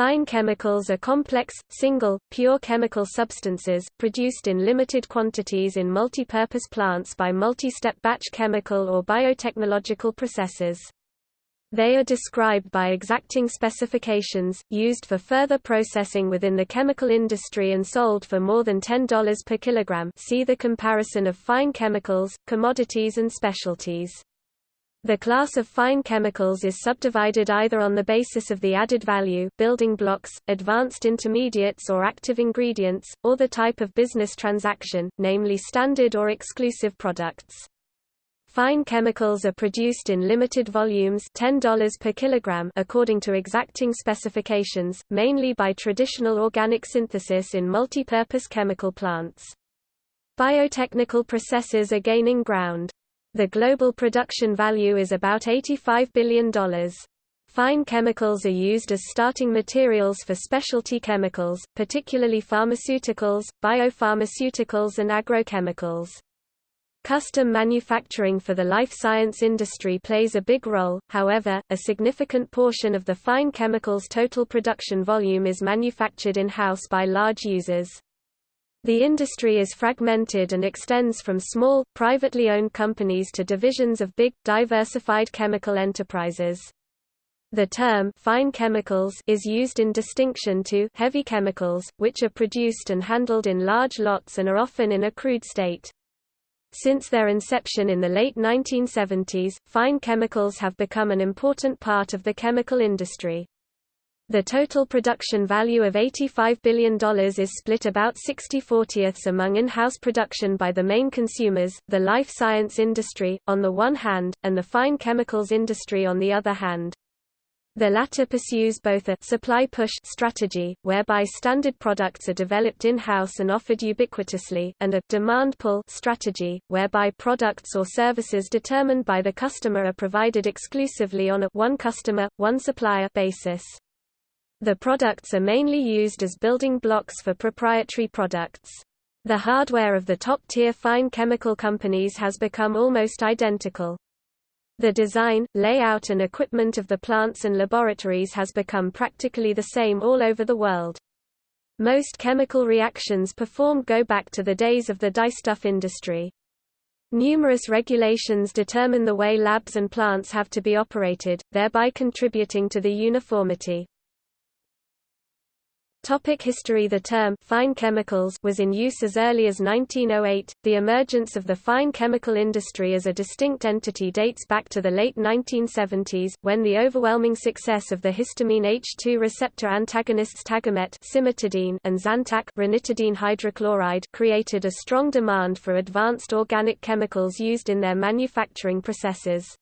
Fine chemicals are complex, single, pure chemical substances, produced in limited quantities in multipurpose plants by multi-step batch chemical or biotechnological processes. They are described by exacting specifications, used for further processing within the chemical industry and sold for more than $10 per kilogram see the comparison of fine chemicals, commodities and specialties. The class of fine chemicals is subdivided either on the basis of the added value building blocks, advanced intermediates or active ingredients, or the type of business transaction, namely standard or exclusive products. Fine chemicals are produced in limited volumes $10 per kilogram according to exacting specifications, mainly by traditional organic synthesis in multipurpose chemical plants. Biotechnical processes are gaining ground. The global production value is about $85 billion. Fine chemicals are used as starting materials for specialty chemicals, particularly pharmaceuticals, biopharmaceuticals and agrochemicals. Custom manufacturing for the life science industry plays a big role, however, a significant portion of the fine chemicals total production volume is manufactured in-house by large users. The industry is fragmented and extends from small, privately owned companies to divisions of big, diversified chemical enterprises. The term fine chemicals is used in distinction to heavy chemicals, which are produced and handled in large lots and are often in a crude state. Since their inception in the late 1970s, fine chemicals have become an important part of the chemical industry. The total production value of $85 billion is split about 60 40ths among in-house production by the main consumers, the life science industry, on the one hand, and the fine chemicals industry on the other hand. The latter pursues both a supply push strategy, whereby standard products are developed in-house and offered ubiquitously, and a demand pull strategy, whereby products or services determined by the customer are provided exclusively on a one customer, one supplier basis. The products are mainly used as building blocks for proprietary products. The hardware of the top-tier fine chemical companies has become almost identical. The design, layout and equipment of the plants and laboratories has become practically the same all over the world. Most chemical reactions performed go back to the days of the dyestuff industry. Numerous regulations determine the way labs and plants have to be operated, thereby contributing to the uniformity. Topic history The term fine chemicals was in use as early as 1908. The emergence of the fine chemical industry as a distinct entity dates back to the late 1970s, when the overwhelming success of the histamine H2 receptor antagonists Tagamet and Zantac ranitidine hydrochloride created a strong demand for advanced organic chemicals used in their manufacturing processes.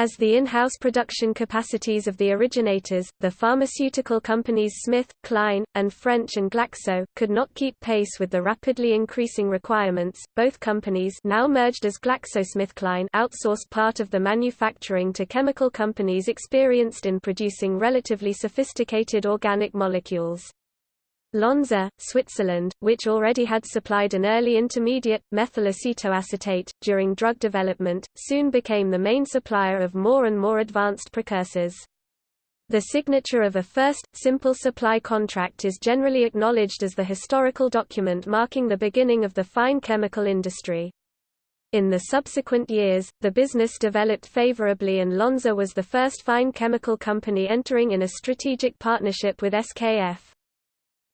As the in-house production capacities of the originators, the pharmaceutical companies Smith, Kline, and French and Glaxo, could not keep pace with the rapidly increasing requirements, both companies now merged as GlaxoSmithKline outsourced part of the manufacturing to chemical companies experienced in producing relatively sophisticated organic molecules. Lonza, Switzerland, which already had supplied an early intermediate, methyl acetoacetate, during drug development, soon became the main supplier of more and more advanced precursors. The signature of a first, simple supply contract is generally acknowledged as the historical document marking the beginning of the fine chemical industry. In the subsequent years, the business developed favorably and Lonza was the first fine chemical company entering in a strategic partnership with SKF.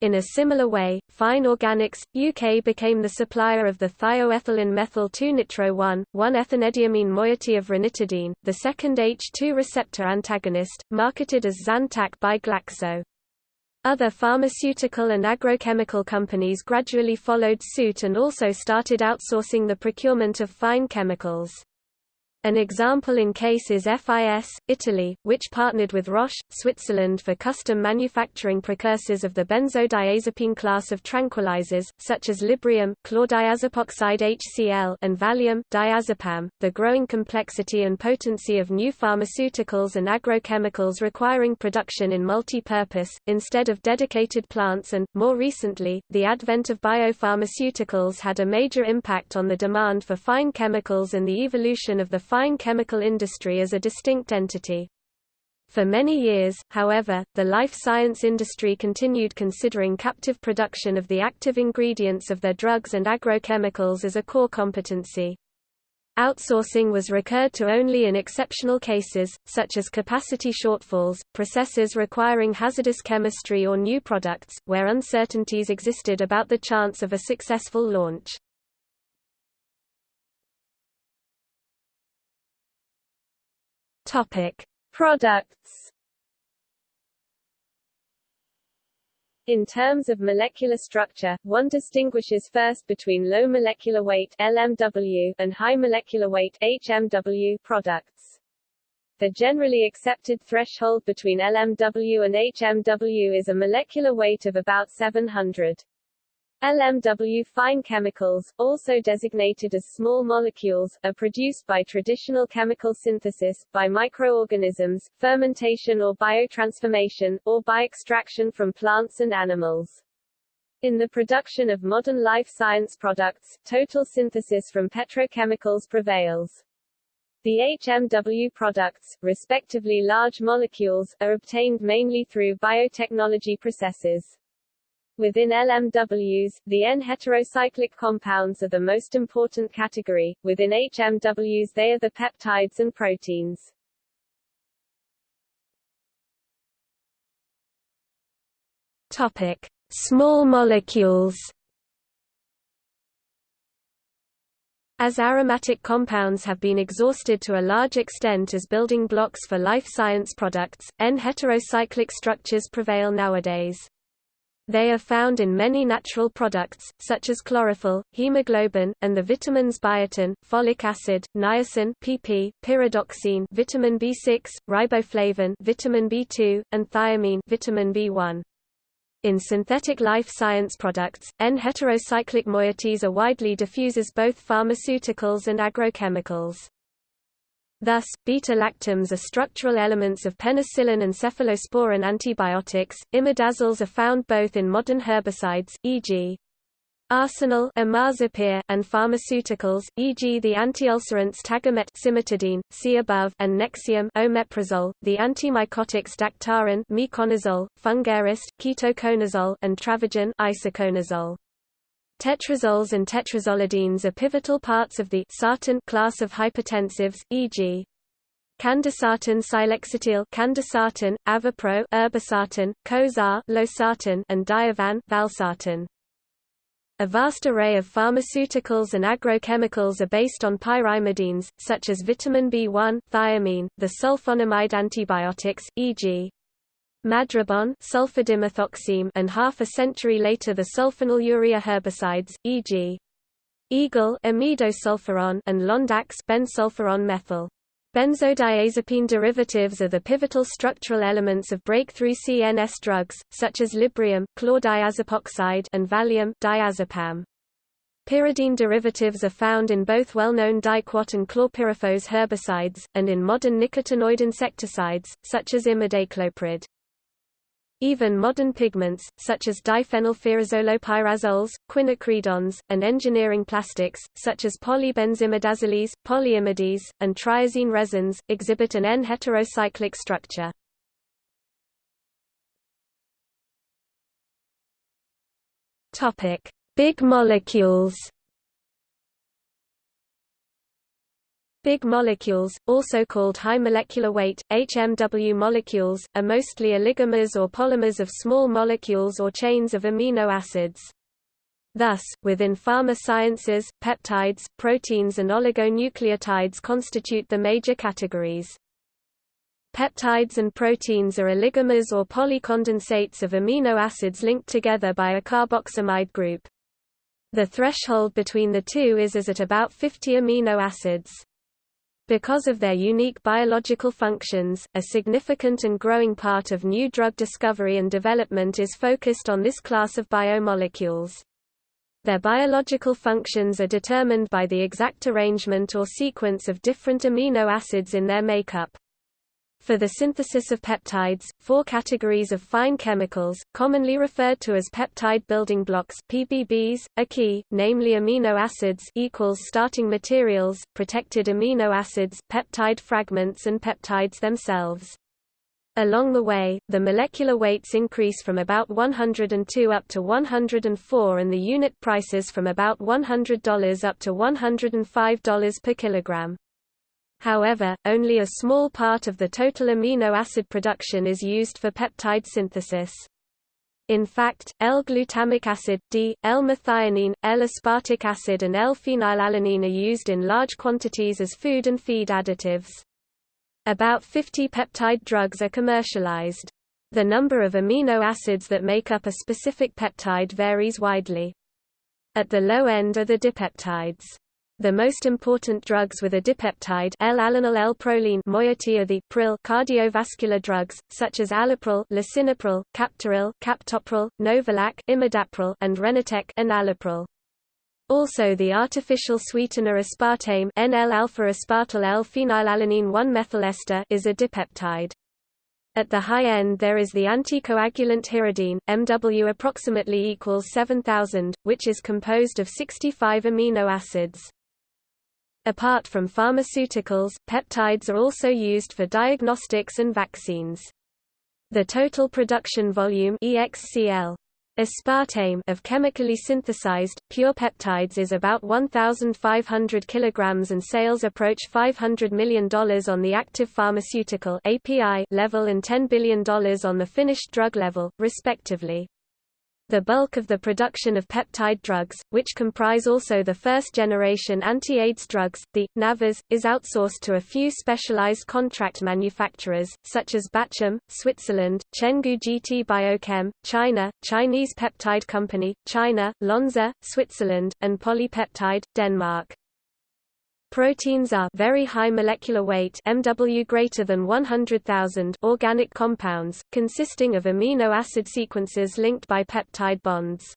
In a similar way, Fine Organics, UK became the supplier of the thioethylene methyl 2-nitro-1, 1-ethanediamine moiety of ranitidine, the second H2 receptor antagonist, marketed as Zantac by Glaxo. Other pharmaceutical and agrochemical companies gradually followed suit and also started outsourcing the procurement of fine chemicals. An example in case is FIS, Italy, which partnered with Roche, Switzerland for custom manufacturing precursors of the benzodiazepine class of tranquilizers, such as Librium chlordiazepoxide HCl and Valium diazepam. .The growing complexity and potency of new pharmaceuticals and agrochemicals requiring production in multi-purpose, instead of dedicated plants and, more recently, the advent of biopharmaceuticals had a major impact on the demand for fine chemicals and the evolution of the fine chemical industry as a distinct entity. For many years, however, the life science industry continued considering captive production of the active ingredients of their drugs and agrochemicals as a core competency. Outsourcing was recurred to only in exceptional cases, such as capacity shortfalls, processes requiring hazardous chemistry or new products, where uncertainties existed about the chance of a successful launch. Products In terms of molecular structure, one distinguishes first between low molecular weight LMW and high molecular weight HMW products. The generally accepted threshold between LMW and HMW is a molecular weight of about 700. LMW fine chemicals, also designated as small molecules, are produced by traditional chemical synthesis, by microorganisms, fermentation or biotransformation, or by extraction from plants and animals. In the production of modern life science products, total synthesis from petrochemicals prevails. The HMW products, respectively large molecules, are obtained mainly through biotechnology processes. Within LMWs, the N-heterocyclic compounds are the most important category, within HMWs they are the peptides and proteins. Topic. Small molecules As aromatic compounds have been exhausted to a large extent as building blocks for life science products, N-heterocyclic structures prevail nowadays. They are found in many natural products, such as chlorophyll, hemoglobin, and the vitamins biotin, folic acid, niacin (PP), pyridoxine, vitamin B6, riboflavin, vitamin B2, and thiamine, vitamin B1. In synthetic life science products, N-heterocyclic moieties are widely diffused as both pharmaceuticals and agrochemicals. Thus, beta-lactams are structural elements of penicillin and cephalosporin antibiotics. Imidazoles are found both in modern herbicides, e.g. arsenal imazapyr, and pharmaceuticals, e.g. the antiulcerants tagamet cimetidine, see above, and nexium omeprazole, the antimycotics Daktarin miconazole, Fungarest, ketoconazole, and Travogen isoconazole. Tetrazoles and tetrazolidines are pivotal parts of the sartan class of hypertensives, e.g. Candesartan cilexetil candesartan, avapro irbesartan, Cozaar losartan, and Diovan valsartan. A vast array of pharmaceuticals and agrochemicals are based on pyrimidines, such as vitamin B1, thiamine, the sulfonamide antibiotics, e.g. Madribon sulfadimethoxine and half a century later the sulfonylurea herbicides, e.g. Eagle imidosulfuron and Londax bensulfuron methyl. Benzodiazepine derivatives are the pivotal structural elements of breakthrough CNS drugs, such as Librium chlordiazepoxide and Valium diazepam. Pyridine derivatives are found in both well-known diquat and chlorpyrifos herbicides, and in modern nicotinoid insecticides, such as imidacloprid. Even modern pigments, such as diphenylpyrazolopyrazoles, quinacridones, and engineering plastics, such as polybenzimidazoles, polyimides, and triazine resins, exhibit an N-heterocyclic structure. Big molecules Big molecules, also called high molecular weight, HMW molecules, are mostly oligomers or polymers of small molecules or chains of amino acids. Thus, within pharma sciences, peptides, proteins and oligonucleotides constitute the major categories. Peptides and proteins are oligomers or polycondensates of amino acids linked together by a carboxamide group. The threshold between the two is as at about 50 amino acids. Because of their unique biological functions, a significant and growing part of new drug discovery and development is focused on this class of biomolecules. Their biological functions are determined by the exact arrangement or sequence of different amino acids in their makeup. For the synthesis of peptides, four categories of fine chemicals, commonly referred to as peptide building blocks PBBs, are key, namely amino acids equals starting materials, protected amino acids, peptide fragments and peptides themselves. Along the way, the molecular weights increase from about 102 up to 104 and the unit prices from about $100 up to $105 per kilogram. However, only a small part of the total amino acid production is used for peptide synthesis. In fact, L-glutamic acid, D, L-methionine, L-aspartic acid and L-phenylalanine are used in large quantities as food and feed additives. About 50 peptide drugs are commercialized. The number of amino acids that make up a specific peptide varies widely. At the low end are the dipeptides. The most important drugs with a dipeptide L-alanine L-proline moiety are the pril cardiovascular drugs, such as allopril lisinopril, captopril, captopril, novolac imidapril, and Renitec enalapril. Also the artificial sweetener aspartame N-L-alpha-aspartyl L-phenylalanine 1-methyl ester is a dipeptide. At the high end there is the anticoagulant hirudine, MW approximately equals 7000, which is composed of 65 amino acids. Apart from pharmaceuticals, peptides are also used for diagnostics and vaccines. The total production volume EXCL Aspartame of chemically synthesized, pure peptides is about 1,500 kg and sales approach $500 million on the active pharmaceutical API level and $10 billion on the finished drug level, respectively. The bulk of the production of peptide drugs, which comprise also the first-generation anti-AIDS drugs, the NAVAs, is outsourced to a few specialized contract manufacturers, such as Bachem, Switzerland, Chenggu GT Biochem, China, Chinese Peptide Company, China, Lonza, Switzerland, and Polypeptide, Denmark. Proteins are very high molecular weight MW greater than 100,000 organic compounds, consisting of amino acid sequences linked by peptide bonds.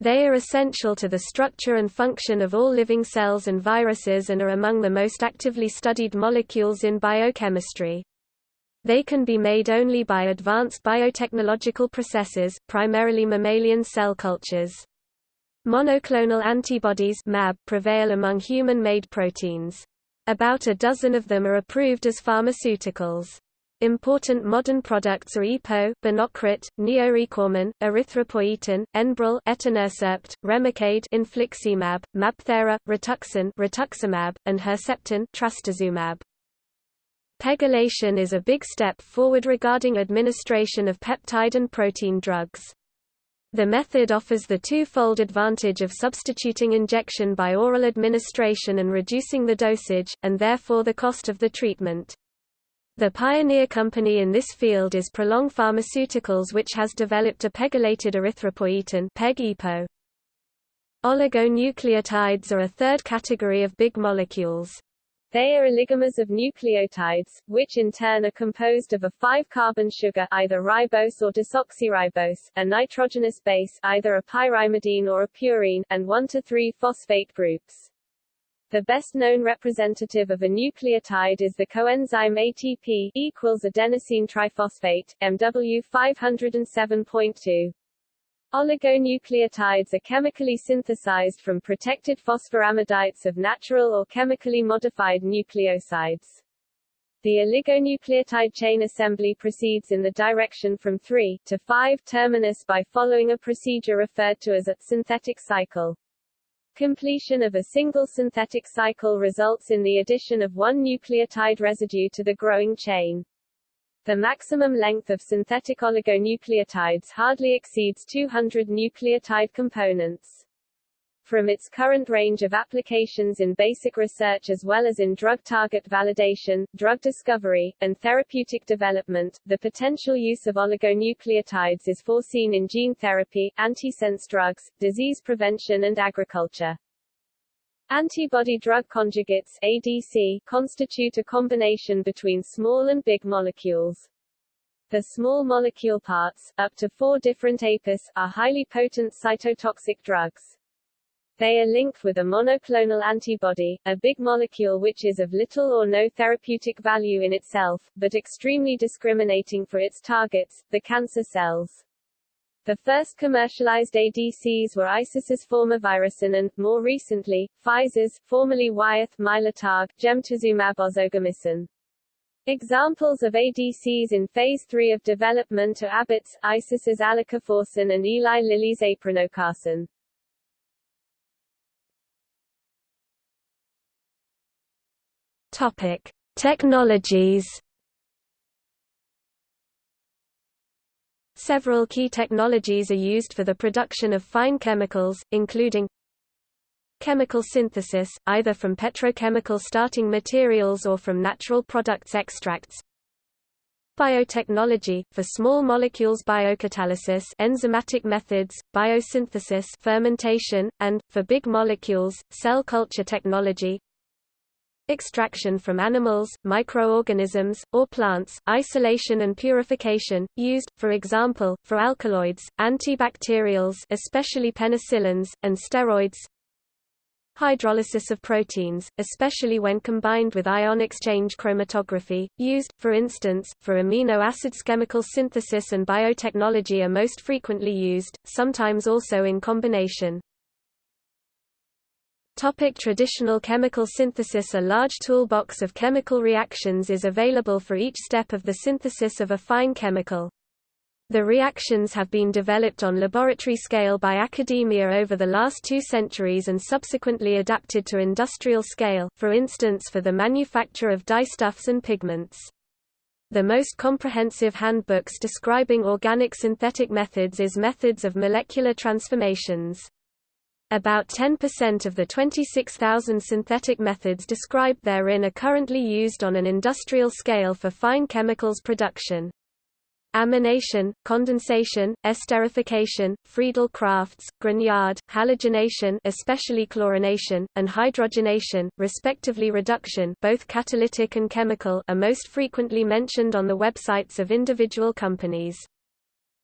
They are essential to the structure and function of all living cells and viruses and are among the most actively studied molecules in biochemistry. They can be made only by advanced biotechnological processes, primarily mammalian cell cultures. Monoclonal antibodies MAB prevail among human-made proteins. About a dozen of them are approved as pharmaceuticals. Important modern products are EPO, Binocrit, NeoRecormon, erythropoietin, Enbrel, etanercept, Remicade, infliximab, Mabthera, Rituxan, rituximab, and Herceptin, trastuzumab. Pegylation is a big step forward regarding administration of peptide and protein drugs. The method offers the two-fold advantage of substituting injection by oral administration and reducing the dosage, and therefore the cost of the treatment. The pioneer company in this field is Prolong Pharmaceuticals which has developed a pegylated erythropoietin PEG-EPO. Oligonucleotides are a third category of big molecules. They are oligomers of nucleotides, which in turn are composed of a 5-carbon sugar either ribose or desoxyribose, a nitrogenous base either a pyrimidine or a purine, and 1 to 3 phosphate groups. The best-known representative of a nucleotide is the coenzyme ATP equals adenosine triphosphate, MW 507.2. Oligonucleotides are chemically synthesized from protected phosphoramidites of natural or chemically modified nucleosides. The oligonucleotide chain assembly proceeds in the direction from 3 to 5 terminus by following a procedure referred to as a synthetic cycle. Completion of a single synthetic cycle results in the addition of one nucleotide residue to the growing chain. The maximum length of synthetic oligonucleotides hardly exceeds 200 nucleotide components. From its current range of applications in basic research as well as in drug target validation, drug discovery, and therapeutic development, the potential use of oligonucleotides is foreseen in gene therapy, antisense drugs, disease prevention and agriculture. Antibody-drug conjugates ADC, constitute a combination between small and big molecules. The small molecule parts, up to four different APIs, are highly potent cytotoxic drugs. They are linked with a monoclonal antibody, a big molecule which is of little or no therapeutic value in itself, but extremely discriminating for its targets, the cancer cells. The first commercialized ADCs were Isis's former fomivirsen and, more recently, Pfizer's, formerly Wyeth Mylotarg, gemtuzumab ozogamicin. Examples of ADCs in phase 3 of development are Abbott's, Isis's alicaforsen and Eli Lilly's aprinocarsen. Topic: Technologies. Several key technologies are used for the production of fine chemicals, including chemical synthesis, either from petrochemical starting materials or from natural products extracts. Biotechnology, for small molecules biocatalysis enzymatic methods, biosynthesis fermentation, and, for big molecules, cell culture technology extraction from animals, microorganisms, or plants, isolation and purification, used, for example, for alkaloids, antibacterials especially penicillins, and steroids hydrolysis of proteins, especially when combined with ion exchange chromatography, used, for instance, for amino acids chemical synthesis and biotechnology are most frequently used, sometimes also in combination. Topic traditional chemical synthesis A large toolbox of chemical reactions is available for each step of the synthesis of a fine chemical. The reactions have been developed on laboratory scale by academia over the last two centuries and subsequently adapted to industrial scale, for instance for the manufacture of dyestuffs and pigments. The most comprehensive handbooks describing organic synthetic methods is Methods of Molecular Transformations. About 10% of the 26,000 synthetic methods described therein are currently used on an industrial scale for fine chemicals production. Amination, condensation, esterification, Friedel-Crafts, Grignard, halogenation especially chlorination, and hydrogenation, respectively reduction both catalytic and chemical are most frequently mentioned on the websites of individual companies.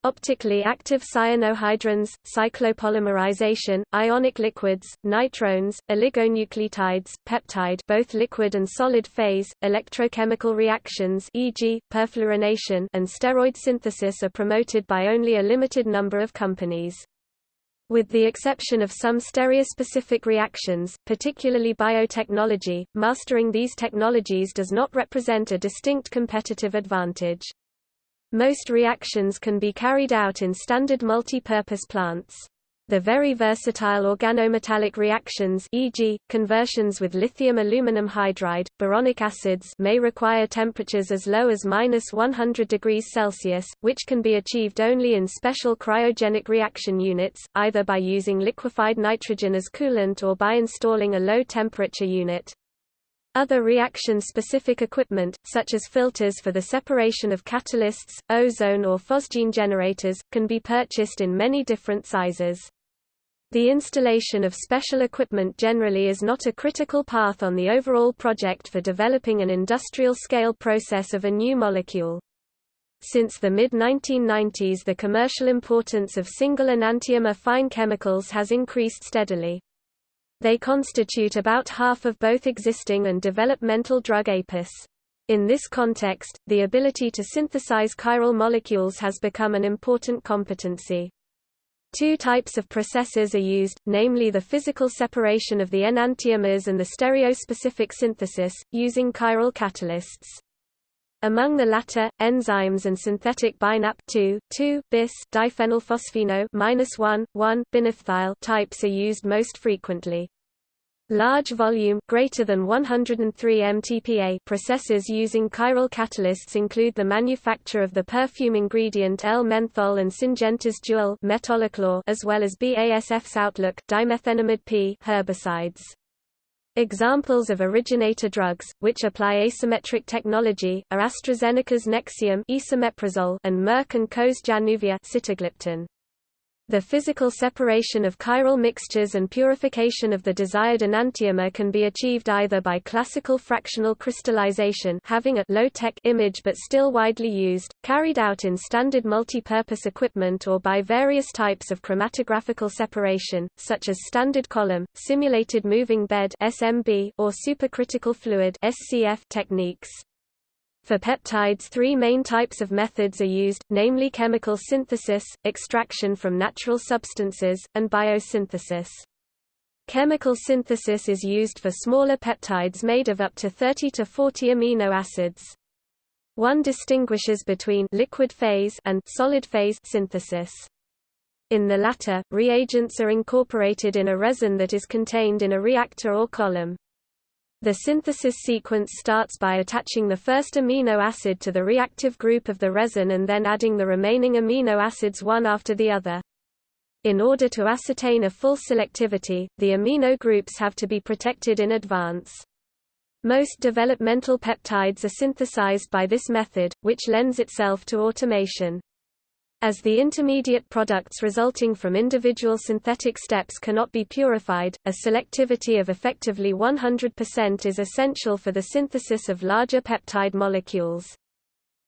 Optically active cyanohydrins, cyclopolymerization, ionic liquids, nitrones, oligonucleotides, peptide both liquid and solid phase, electrochemical reactions e.g., perfluorination and steroid synthesis are promoted by only a limited number of companies. With the exception of some stereospecific reactions, particularly biotechnology, mastering these technologies does not represent a distinct competitive advantage. Most reactions can be carried out in standard multi-purpose plants. The very versatile organometallic reactions e.g., conversions with lithium aluminum hydride, boronic acids may require temperatures as low as minus 100 degrees Celsius, which can be achieved only in special cryogenic reaction units, either by using liquefied nitrogen as coolant or by installing a low-temperature unit. Other reaction-specific equipment, such as filters for the separation of catalysts, ozone or phosgene generators, can be purchased in many different sizes. The installation of special equipment generally is not a critical path on the overall project for developing an industrial-scale process of a new molecule. Since the mid-1990s the commercial importance of single enantiomer fine chemicals has increased steadily. They constitute about half of both existing and developmental drug APIs. In this context, the ability to synthesize chiral molecules has become an important competency. Two types of processes are used, namely the physical separation of the enantiomers and the stereospecific synthesis, using chiral catalysts. Among the latter, enzymes and synthetic BiNAp2, 2, bis diphenylphosphino -1, 1, binaphthyl types are used most frequently. Large volume greater than 103 mTPA processes using chiral catalysts include the manufacture of the perfume ingredient L-menthol and Syngenta's Dual as well as BASF's Outlook dimethenamide P herbicides. Examples of originator drugs, which apply asymmetric technology, are AstraZeneca's Nexium and Merck & Co.'s Januvia. The physical separation of chiral mixtures and purification of the desired enantiomer can be achieved either by classical fractional crystallization having a low-tech image but still widely used, carried out in standard multi-purpose equipment or by various types of chromatographical separation, such as standard column, simulated moving bed SMB or supercritical fluid SCF techniques. For peptides three main types of methods are used, namely chemical synthesis, extraction from natural substances, and biosynthesis. Chemical synthesis is used for smaller peptides made of up to 30 to 40 amino acids. One distinguishes between liquid phase and solid phase synthesis. In the latter, reagents are incorporated in a resin that is contained in a reactor or column. The synthesis sequence starts by attaching the first amino acid to the reactive group of the resin and then adding the remaining amino acids one after the other. In order to ascertain a full selectivity, the amino groups have to be protected in advance. Most developmental peptides are synthesized by this method, which lends itself to automation. As the intermediate products resulting from individual synthetic steps cannot be purified, a selectivity of effectively 100% is essential for the synthesis of larger peptide molecules.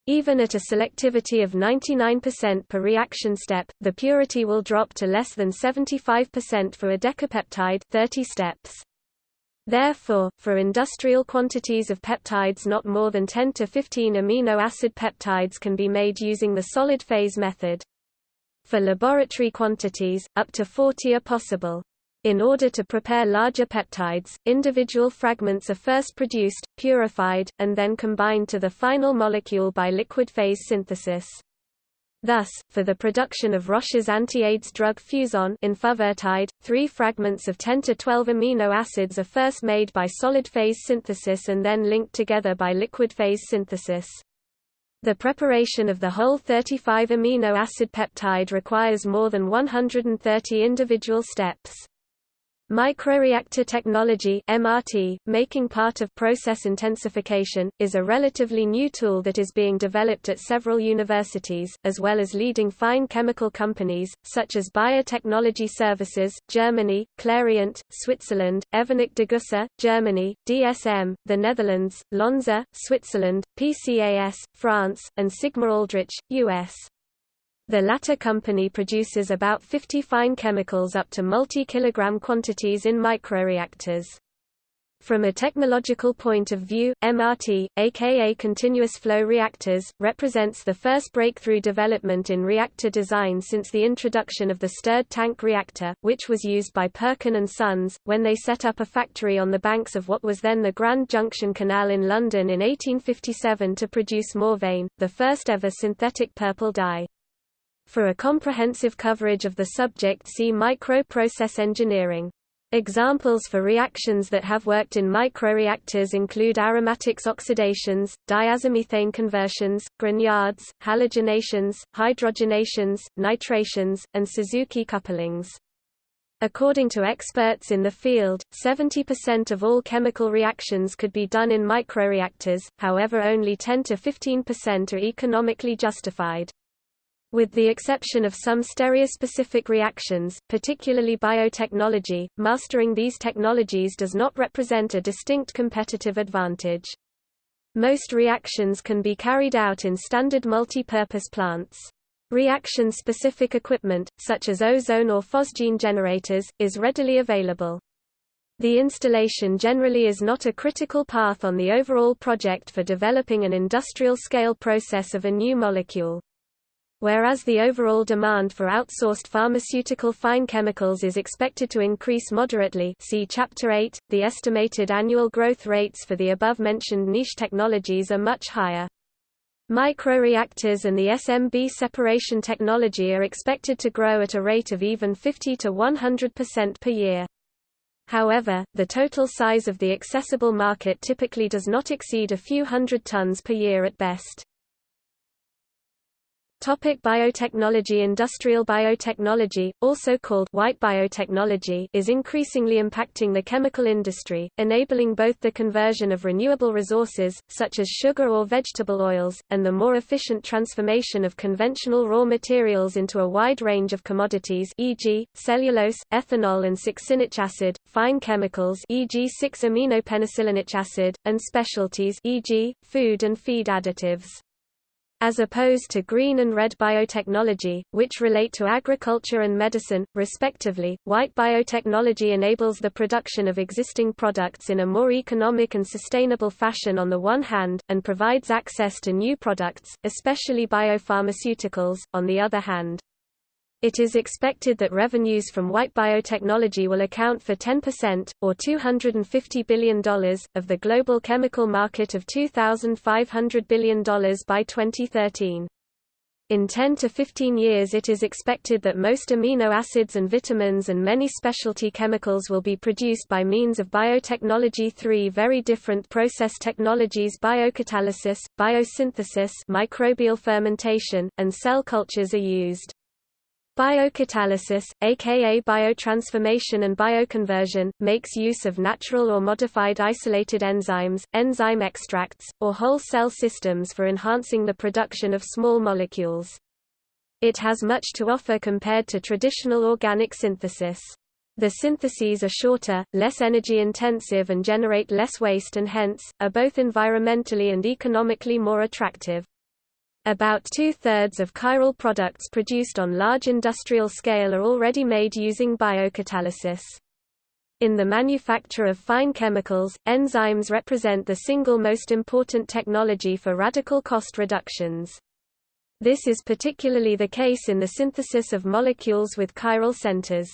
Even at a selectivity of 99% per reaction step, the purity will drop to less than 75% for a decapeptide 30 steps. Therefore, for industrial quantities of peptides not more than 10 to 15 amino acid peptides can be made using the solid phase method. For laboratory quantities, up to 40 are possible. In order to prepare larger peptides, individual fragments are first produced, purified, and then combined to the final molecule by liquid phase synthesis. Thus, for the production of Roche's anti-AIDS drug Fuzeon enfuvirtide, three fragments of 10 to 12 amino acids are first made by solid phase synthesis and then linked together by liquid phase synthesis. The preparation of the whole 35 amino acid peptide requires more than 130 individual steps. Microreactor technology MRT, making part of process intensification, is a relatively new tool that is being developed at several universities, as well as leading fine chemical companies, such as Bayer Technology Services, Germany, Clariant, Switzerland, Evonik Degussa, Germany, DSM, the Netherlands, Lonza, Switzerland, PCAS, France, and Sigma-Aldrich, US. The latter company produces about 50 fine chemicals up to multi-kilogram quantities in microreactors. From a technological point of view, MRT, aka continuous flow reactors, represents the first breakthrough development in reactor design since the introduction of the stirred tank reactor, which was used by Perkin and Sons, when they set up a factory on the banks of what was then the Grand Junction Canal in London in 1857 to produce mauveine, the first ever synthetic purple dye. For a comprehensive coverage of the subject see microprocess engineering. Examples for reactions that have worked in microreactors include aromatics oxidations, diazomethane conversions, Grignards, halogenations, hydrogenations, nitrations, and Suzuki couplings. According to experts in the field, 70% of all chemical reactions could be done in microreactors, however only 10 to 15% are economically justified. With the exception of some stereospecific reactions, particularly biotechnology, mastering these technologies does not represent a distinct competitive advantage. Most reactions can be carried out in standard multi-purpose plants. Reaction-specific equipment, such as ozone or phosgene generators, is readily available. The installation generally is not a critical path on the overall project for developing an industrial-scale process of a new molecule. Whereas the overall demand for outsourced pharmaceutical fine chemicals is expected to increase moderately see Chapter 8, the estimated annual growth rates for the above-mentioned niche technologies are much higher. Microreactors and the SMB separation technology are expected to grow at a rate of even 50 to 100% per year. However, the total size of the accessible market typically does not exceed a few hundred tons per year at best. Topic biotechnology Industrial biotechnology, also called white biotechnology is increasingly impacting the chemical industry, enabling both the conversion of renewable resources, such as sugar or vegetable oils, and the more efficient transformation of conventional raw materials into a wide range of commodities e.g., cellulose, ethanol and succinic acid, fine chemicals e.g. 6-aminopenicillanic acid, and specialties e.g., food and feed additives. As opposed to green and red biotechnology, which relate to agriculture and medicine, respectively, white biotechnology enables the production of existing products in a more economic and sustainable fashion on the one hand, and provides access to new products, especially biopharmaceuticals, on the other hand. It is expected that revenues from white biotechnology will account for 10%, or $250 billion, of the global chemical market of $2,500 billion by 2013. In 10 to 15 years it is expected that most amino acids and vitamins and many specialty chemicals will be produced by means of biotechnology three very different process technologies biocatalysis, biosynthesis microbial fermentation, and cell cultures are used. Biocatalysis, aka biotransformation and bioconversion, makes use of natural or modified isolated enzymes, enzyme extracts, or whole cell systems for enhancing the production of small molecules. It has much to offer compared to traditional organic synthesis. The syntheses are shorter, less energy intensive and generate less waste and hence, are both environmentally and economically more attractive. About two-thirds of chiral products produced on large industrial scale are already made using biocatalysis. In the manufacture of fine chemicals, enzymes represent the single most important technology for radical cost reductions. This is particularly the case in the synthesis of molecules with chiral centers.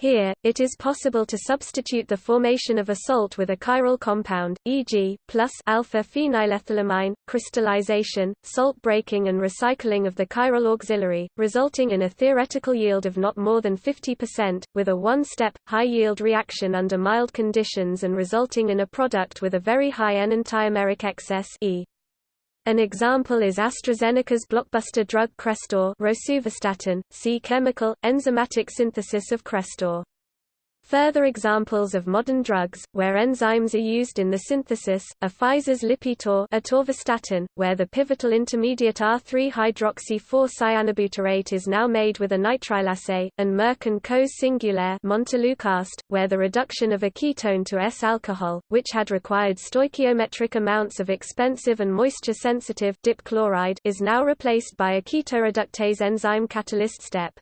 Here, it is possible to substitute the formation of a salt with a chiral compound, e.g., plus alpha-phenylethylamine, crystallization, salt breaking and recycling of the chiral auxiliary, resulting in a theoretical yield of not more than 50%, with a one-step, high-yield reaction under mild conditions and resulting in a product with a very high N-enantiomeric excess e. An example is AstraZeneca's blockbuster drug Crestor rosuvastatin, see chemical, enzymatic synthesis of Crestor. Further examples of modern drugs, where enzymes are used in the synthesis, are Pfizer's Lipitor atorvastatin, where the pivotal intermediate R3-hydroxy-4-cyanobutyrate is now made with a nitrilase, and Merck & Co.'s Singulair montelukast, where the reduction of a ketone to S-alcohol, which had required stoichiometric amounts of expensive and moisture-sensitive is now replaced by a ketoreductase enzyme catalyst step.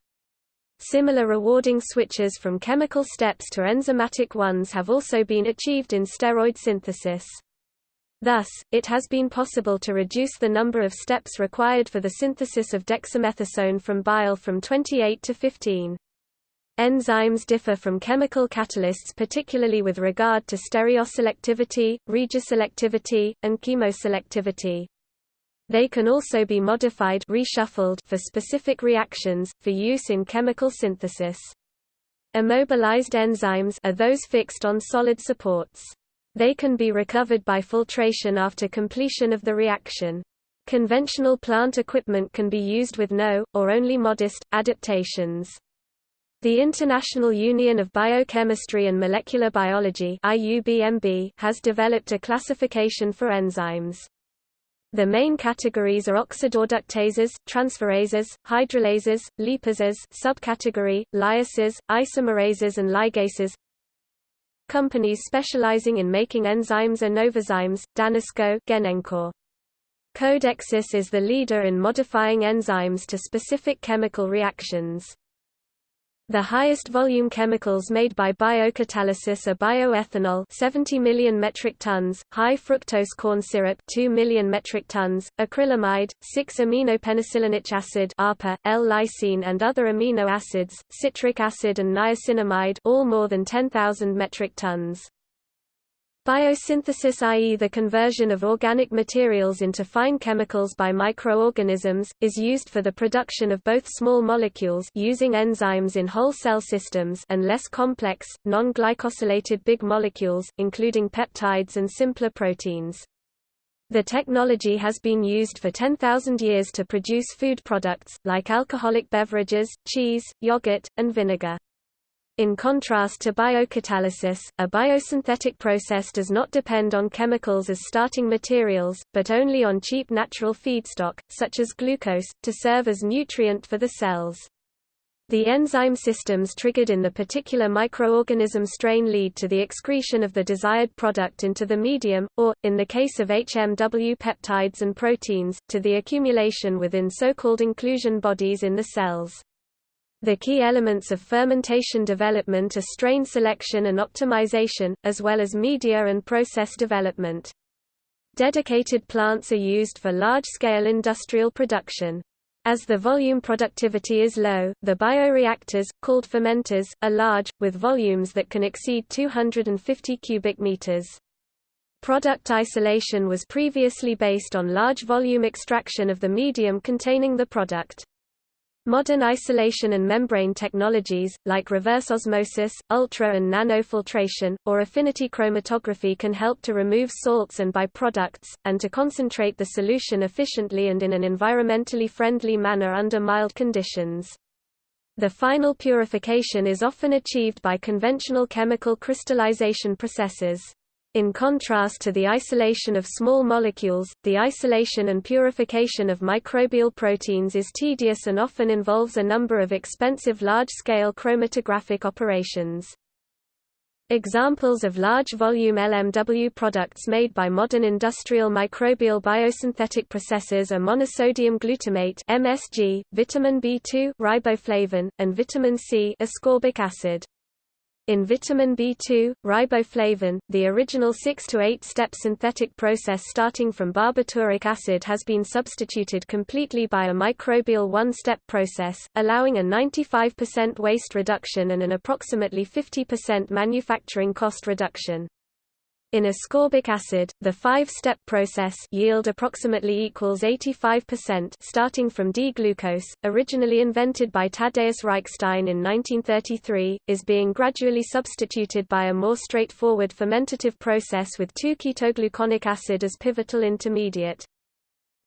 Similar rewarding switches from chemical steps to enzymatic ones have also been achieved in steroid synthesis. Thus, it has been possible to reduce the number of steps required for the synthesis of dexamethasone from bile from 28 to 15. Enzymes differ from chemical catalysts particularly with regard to stereoselectivity, regioselectivity, and chemoselectivity. They can also be modified reshuffled for specific reactions, for use in chemical synthesis. Immobilized enzymes are those fixed on solid supports. They can be recovered by filtration after completion of the reaction. Conventional plant equipment can be used with no, or only modest, adaptations. The International Union of Biochemistry and Molecular Biology has developed a classification for enzymes. The main categories are oxidoreductases, transferases, hydrolases, lipases subcategory, lyases, isomerases and ligases Companies specializing in making enzymes are Novozymes, Danisco Genencor. Codexis is the leader in modifying enzymes to specific chemical reactions. The highest volume chemicals made by biocatalysis are bioethanol 70 million metric tons, high fructose corn syrup 2 million metric tons, acrylamide, 6-aminopenicillanic acid ARPA, L-lysine and other amino acids, citric acid and niacinamide all more than 10,000 metric tons. Biosynthesis i.e. the conversion of organic materials into fine chemicals by microorganisms, is used for the production of both small molecules using enzymes in whole cell systems and less complex, non-glycosylated big molecules, including peptides and simpler proteins. The technology has been used for 10,000 years to produce food products, like alcoholic beverages, cheese, yogurt, and vinegar. In contrast to biocatalysis, a biosynthetic process does not depend on chemicals as starting materials, but only on cheap natural feedstock, such as glucose, to serve as nutrient for the cells. The enzyme systems triggered in the particular microorganism strain lead to the excretion of the desired product into the medium, or, in the case of HMW peptides and proteins, to the accumulation within so-called inclusion bodies in the cells. The key elements of fermentation development are strain selection and optimization, as well as media and process development. Dedicated plants are used for large-scale industrial production. As the volume productivity is low, the bioreactors, called fermenters, are large, with volumes that can exceed 250 cubic meters. Product isolation was previously based on large volume extraction of the medium containing the product. Modern isolation and membrane technologies, like reverse osmosis, ultra and nanofiltration, or affinity chromatography can help to remove salts and byproducts, and to concentrate the solution efficiently and in an environmentally friendly manner under mild conditions. The final purification is often achieved by conventional chemical crystallization processes. In contrast to the isolation of small molecules, the isolation and purification of microbial proteins is tedious and often involves a number of expensive large-scale chromatographic operations. Examples of large-volume LMW products made by modern industrial microbial biosynthetic processes are monosodium glutamate (MSG), vitamin B2 riboflavin, and vitamin C ascorbic acid. In vitamin B2, riboflavin, the original 6 to 8 step synthetic process starting from barbituric acid has been substituted completely by a microbial one-step process, allowing a 95% waste reduction and an approximately 50% manufacturing cost reduction. In ascorbic acid, the five-step process yield approximately equals 85% starting from D-glucose, originally invented by Tadeusz Reichstein in 1933, is being gradually substituted by a more straightforward fermentative process with 2-ketogluconic acid as pivotal intermediate.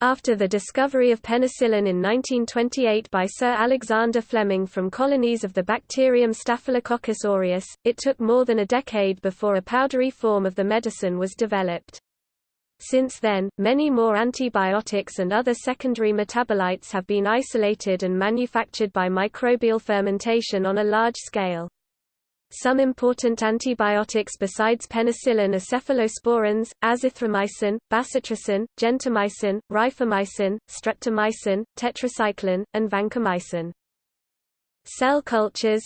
After the discovery of penicillin in 1928 by Sir Alexander Fleming from colonies of the bacterium Staphylococcus aureus, it took more than a decade before a powdery form of the medicine was developed. Since then, many more antibiotics and other secondary metabolites have been isolated and manufactured by microbial fermentation on a large scale. Some important antibiotics besides penicillin are cephalosporins, azithromycin, bacitracin, gentamicin, rifamycin, streptomycin, tetracycline, and vancomycin. Cell cultures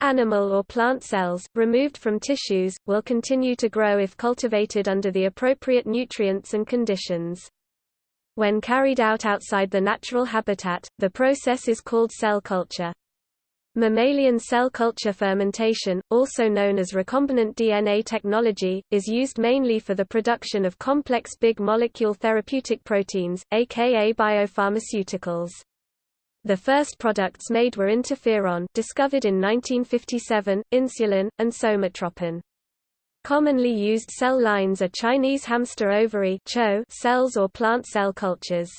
Animal or plant cells, removed from tissues, will continue to grow if cultivated under the appropriate nutrients and conditions. When carried out outside the natural habitat, the process is called cell culture. Mammalian cell culture fermentation, also known as recombinant DNA technology, is used mainly for the production of complex big molecule therapeutic proteins, aka biopharmaceuticals. The first products made were interferon discovered in 1957, insulin, and somatropin. Commonly used cell lines are Chinese hamster ovary cells or plant cell cultures.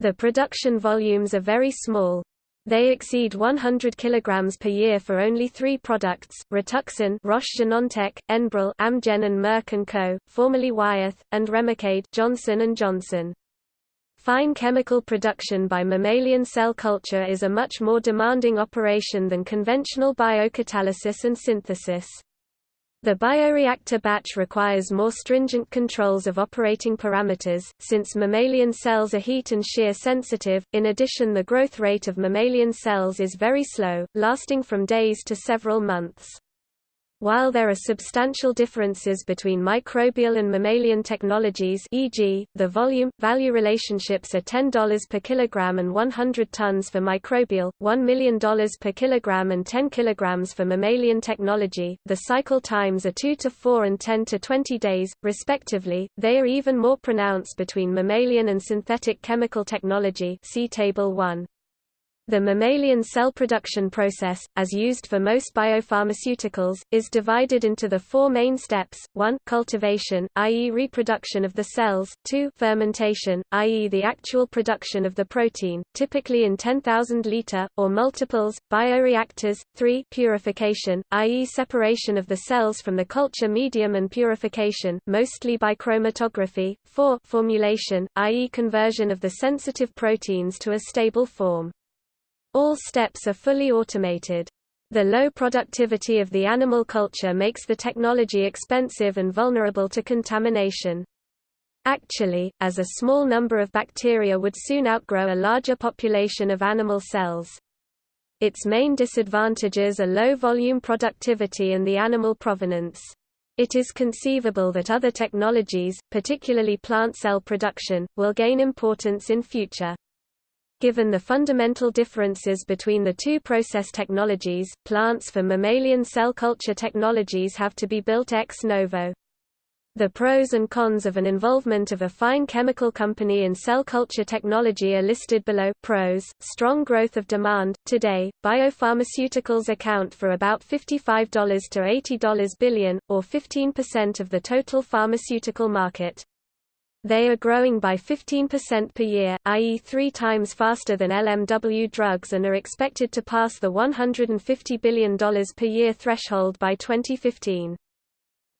The production volumes are very small, they exceed 100 kg per year for only three products, Rituxan Roche-Genentech, Enbrel Amgen and Merck & Co., formerly Wyeth, and Remicade Johnson & Johnson. Fine chemical production by mammalian cell culture is a much more demanding operation than conventional biocatalysis and synthesis. The bioreactor batch requires more stringent controls of operating parameters, since mammalian cells are heat and shear sensitive. In addition, the growth rate of mammalian cells is very slow, lasting from days to several months. While there are substantial differences between microbial and mammalian technologies e.g., the volume-value relationships are $10 per kilogram and 100 tons for microbial, $1 million per kilogram and 10 kilograms for mammalian technology, the cycle times are 2 to 4 and 10 to 20 days, respectively, they are even more pronounced between mammalian and synthetic chemical technology see Table 1. The mammalian cell production process, as used for most biopharmaceuticals, is divided into the four main steps, 1 cultivation, i.e. reproduction of the cells, 2 fermentation, i.e. the actual production of the protein, typically in 10,000 liter, or multiples, bioreactors, 3 purification, i.e. separation of the cells from the culture medium and purification, mostly by chromatography, 4 formulation, i.e. conversion of the sensitive proteins to a stable form. All steps are fully automated. The low productivity of the animal culture makes the technology expensive and vulnerable to contamination. Actually, as a small number of bacteria would soon outgrow a larger population of animal cells. Its main disadvantages are low volume productivity and the animal provenance. It is conceivable that other technologies, particularly plant cell production, will gain importance in future. Given the fundamental differences between the two process technologies, plants for mammalian cell culture technologies have to be built ex novo. The pros and cons of an involvement of a fine chemical company in cell culture technology are listed below. Pros: strong growth of demand. Today, biopharmaceuticals account for about $55 to $80 billion, or 15% of the total pharmaceutical market. They are growing by 15% per year, i.e. three times faster than LMW drugs and are expected to pass the $150 billion per year threshold by 2015.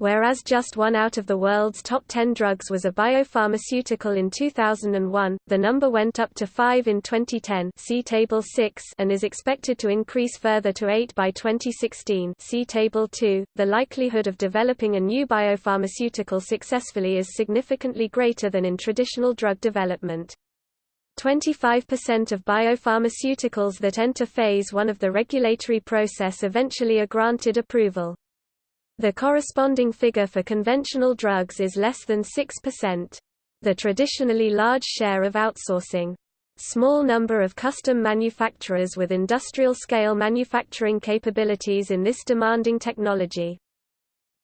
Whereas just one out of the world's top 10 drugs was a biopharmaceutical in 2001, the number went up to 5 in 2010 see Table 6 and is expected to increase further to 8 by 2016 see Table 2. The likelihood of developing a new biopharmaceutical successfully is significantly greater than in traditional drug development. 25% of biopharmaceuticals that enter phase 1 of the regulatory process eventually are granted approval. The corresponding figure for conventional drugs is less than 6%. The traditionally large share of outsourcing. Small number of custom manufacturers with industrial-scale manufacturing capabilities in this demanding technology.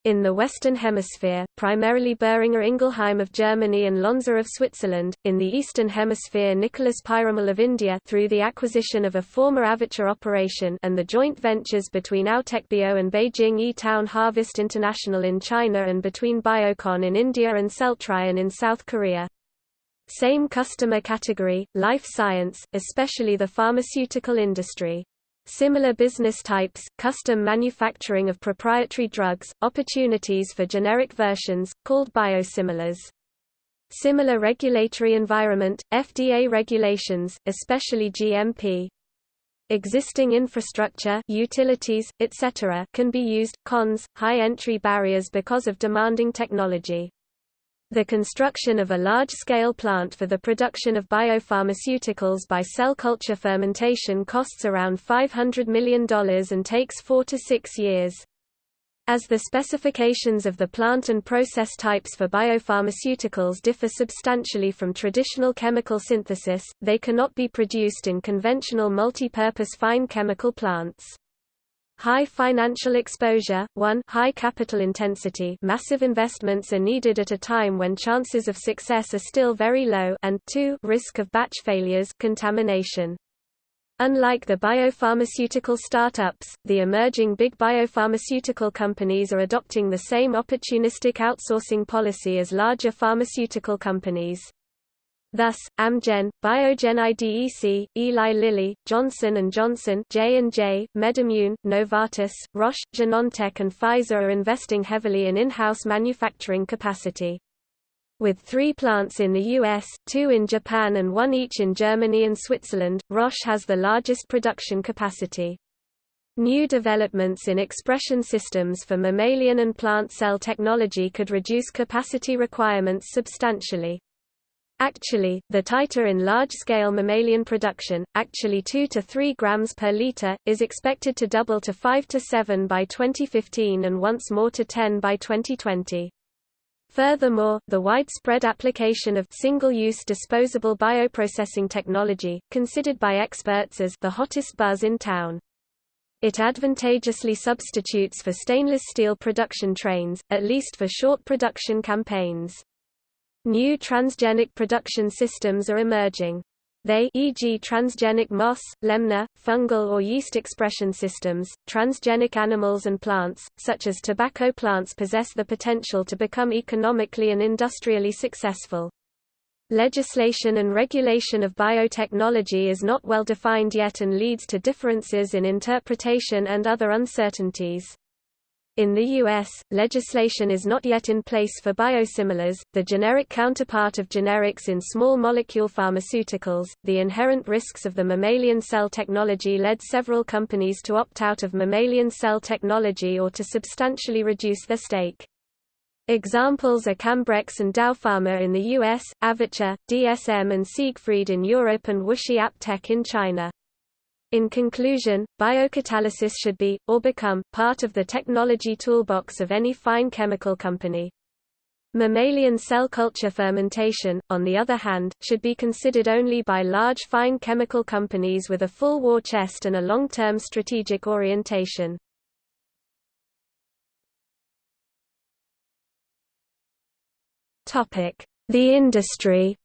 In the Western Hemisphere, primarily Boehringer Ingelheim of Germany and Lonza of Switzerland, in the Eastern Hemisphere Nicholas Piramal of India through the acquisition of a former Avecia operation and the joint ventures between Autechbio and Beijing E-Town Harvest International in China and between Biocon in India and Celltrion in South Korea. Same customer category, life science, especially the pharmaceutical industry. Similar business types, custom manufacturing of proprietary drugs, opportunities for generic versions, called biosimilars. Similar regulatory environment, FDA regulations, especially GMP. Existing infrastructure utilities, etc. can be used. Cons, high entry barriers because of demanding technology. The construction of a large-scale plant for the production of biopharmaceuticals by cell culture fermentation costs around $500 million and takes four to six years. As the specifications of the plant and process types for biopharmaceuticals differ substantially from traditional chemical synthesis, they cannot be produced in conventional multi-purpose fine chemical plants. High financial exposure 1 high capital intensity massive investments are needed at a time when chances of success are still very low and 2 risk of batch failures contamination. Unlike the biopharmaceutical startups, the emerging big biopharmaceutical companies are adopting the same opportunistic outsourcing policy as larger pharmaceutical companies. Thus, Amgen, Biogen IDEC, Eli Lilly, Johnson & Johnson J&J, MedImmune, Novartis, Roche, Genentech and Pfizer are investing heavily in in-house manufacturing capacity. With three plants in the US, two in Japan and one each in Germany and Switzerland, Roche has the largest production capacity. New developments in expression systems for mammalian and plant cell technology could reduce capacity requirements substantially. Actually, the titer in large-scale mammalian production, actually 2 to 3 grams per liter, is expected to double to 5 to 7 by 2015 and once more to 10 by 2020. Furthermore, the widespread application of single-use disposable bioprocessing technology, considered by experts as the hottest buzz in town. It advantageously substitutes for stainless steel production trains, at least for short production campaigns. New transgenic production systems are emerging. They e.g. transgenic moss, lemna, fungal or yeast expression systems, transgenic animals and plants, such as tobacco plants possess the potential to become economically and industrially successful. Legislation and regulation of biotechnology is not well defined yet and leads to differences in interpretation and other uncertainties. In the U.S., legislation is not yet in place for biosimilars, the generic counterpart of generics in small molecule pharmaceuticals. The inherent risks of the mammalian cell technology led several companies to opt out of mammalian cell technology or to substantially reduce their stake. Examples are Cambrex and Dow Pharma in the US, Avecia, DSM and Siegfried in Europe and WuXi AppTec in China. In conclusion, biocatalysis should be, or become, part of the technology toolbox of any fine chemical company. Mammalian cell culture fermentation, on the other hand, should be considered only by large fine chemical companies with a full war chest and a long-term strategic orientation. The industry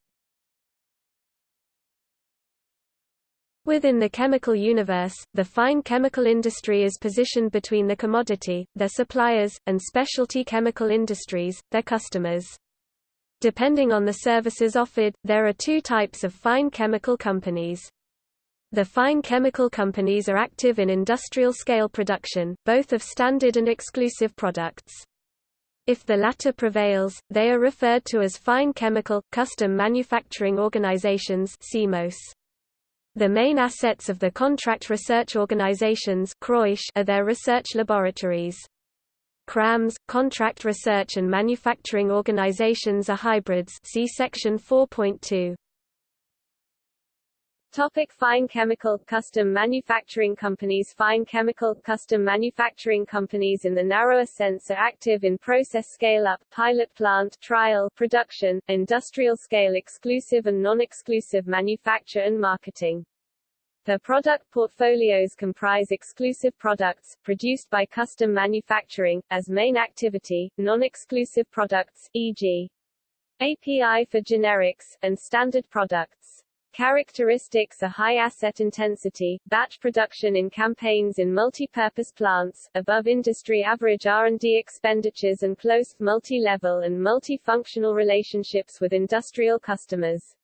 Within the chemical universe, the fine chemical industry is positioned between the commodity, their suppliers, and specialty chemical industries, their customers. Depending on the services offered, there are two types of fine chemical companies. The fine chemical companies are active in industrial scale production, both of standard and exclusive products. If the latter prevails, they are referred to as fine chemical, custom manufacturing organizations CMOS. The main assets of the contract research organizations are their research laboratories. CRAMs, contract research and manufacturing organizations are hybrids see section 4.2. Topic fine chemical custom manufacturing companies Fine chemical custom manufacturing companies in the narrower sense are active in process scale-up, pilot plant trial, production, industrial scale exclusive and non-exclusive manufacture and marketing. Their product portfolios comprise exclusive products, produced by custom manufacturing, as main activity, non-exclusive products, e.g. API for generics, and standard products. Characteristics are high asset intensity, batch production in campaigns in multi-purpose plants, above industry average R&D expenditures and close, multi-level and multi-functional relationships with industrial customers.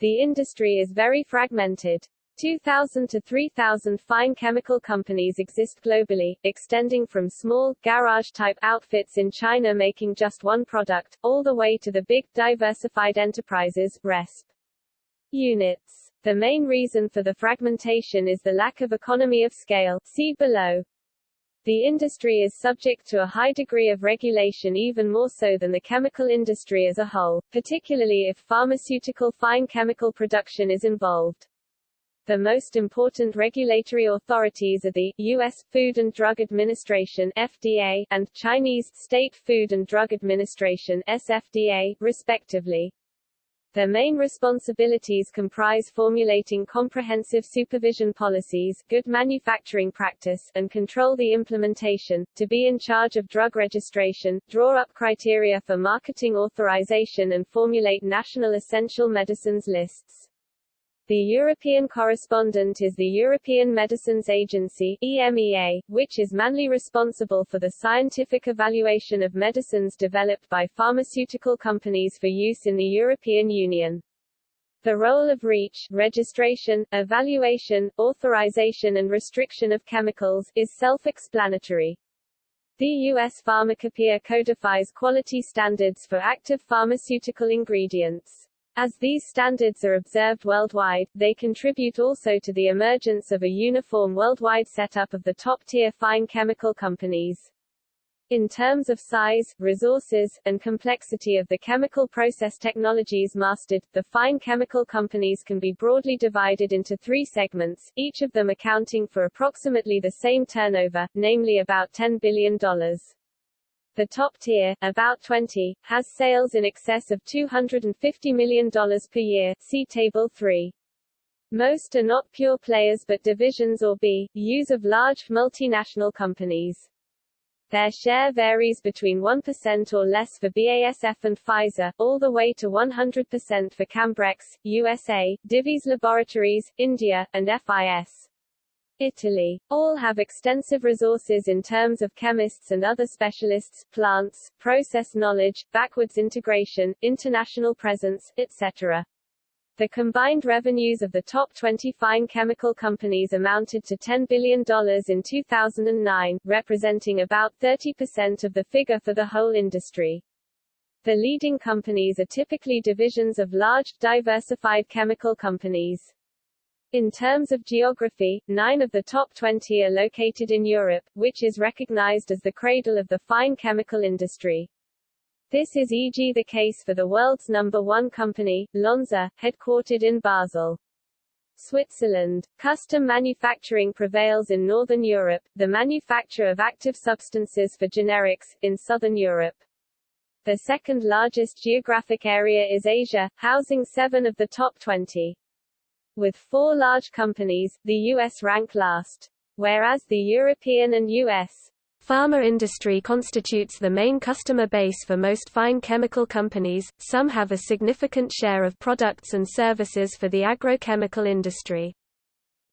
The industry is very fragmented. 2,000 to 3,000 fine chemical companies exist globally, extending from small, garage-type outfits in China making just one product, all the way to the big, diversified enterprises, RESP units. The main reason for the fragmentation is the lack of economy of scale see below. The industry is subject to a high degree of regulation even more so than the chemical industry as a whole, particularly if pharmaceutical fine chemical production is involved. The most important regulatory authorities are the U.S. Food and Drug Administration FDA and Chinese State Food and Drug Administration SFDA, respectively. Their main responsibilities comprise formulating comprehensive supervision policies, good manufacturing practice, and control the implementation, to be in charge of drug registration, draw up criteria for marketing authorization and formulate national essential medicines lists. The European correspondent is the European Medicines Agency EMEA, which is mainly responsible for the scientific evaluation of medicines developed by pharmaceutical companies for use in the European Union. The role of REACH registration, evaluation, authorization and restriction of chemicals is self-explanatory. The U.S. Pharmacopoeia codifies quality standards for active pharmaceutical ingredients. As these standards are observed worldwide, they contribute also to the emergence of a uniform worldwide setup of the top-tier fine chemical companies. In terms of size, resources, and complexity of the chemical process technologies mastered, the fine chemical companies can be broadly divided into three segments, each of them accounting for approximately the same turnover, namely about $10 billion. The top tier, about 20, has sales in excess of $250 million per year see Table 3. Most are not pure players but divisions or B.U.s of large, multinational companies. Their share varies between 1% or less for BASF and Pfizer, all the way to 100% for Cambrex, USA, Divi's Laboratories, India, and FIS. Italy. All have extensive resources in terms of chemists and other specialists, plants, process knowledge, backwards integration, international presence, etc. The combined revenues of the top 20 fine chemical companies amounted to $10 billion in 2009, representing about 30% of the figure for the whole industry. The leading companies are typically divisions of large, diversified chemical companies. In terms of geography, nine of the top 20 are located in Europe, which is recognized as the cradle of the fine chemical industry. This is e.g. the case for the world's number one company, Lonza, headquartered in Basel. Switzerland. Custom manufacturing prevails in Northern Europe, the manufacture of active substances for generics, in Southern Europe. The second largest geographic area is Asia, housing seven of the top 20. With four large companies, the U.S. rank last. Whereas the European and U.S. Pharma industry constitutes the main customer base for most fine chemical companies, some have a significant share of products and services for the agrochemical industry.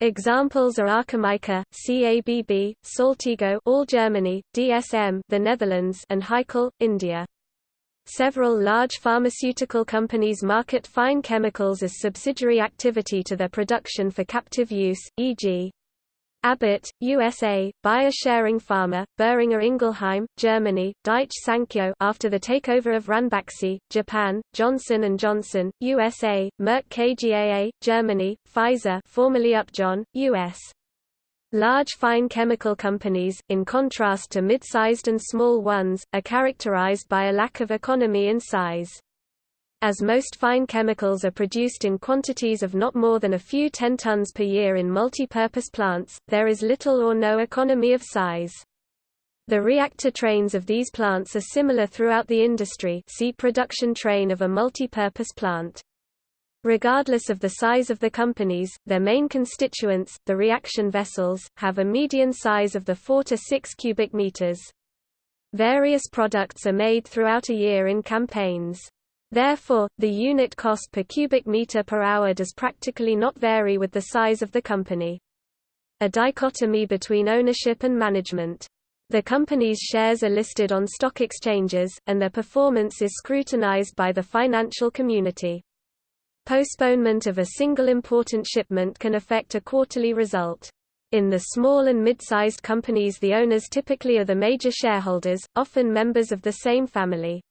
Examples are Archimica, CABB, Saltigo all Germany, DSM the Netherlands and Hikal, India. Several large pharmaceutical companies market fine chemicals as subsidiary activity to their production for captive use, e.g. Abbott, USA, Bayer Schering Pharma, Boehringer Ingelheim, Germany, Daiichi Sankyo after the takeover of Ranbaxy, Japan, Johnson & Johnson, USA, Merck KGaA, Germany, Pfizer formerly Upjohn, US. Large fine chemical companies, in contrast to mid-sized and small ones, are characterized by a lack of economy in size. As most fine chemicals are produced in quantities of not more than a few 10 tons per year in multi-purpose plants, there is little or no economy of size. The reactor trains of these plants are similar throughout the industry see production train of a multi-purpose plant. Regardless of the size of the companies, their main constituents, the reaction vessels, have a median size of the 4 to 6 cubic meters. Various products are made throughout a year in campaigns. Therefore, the unit cost per cubic meter per hour does practically not vary with the size of the company. A dichotomy between ownership and management. The company's shares are listed on stock exchanges, and their performance is scrutinized by the financial community. Postponement of a single important shipment can affect a quarterly result. In the small and mid-sized companies the owners typically are the major shareholders, often members of the same family.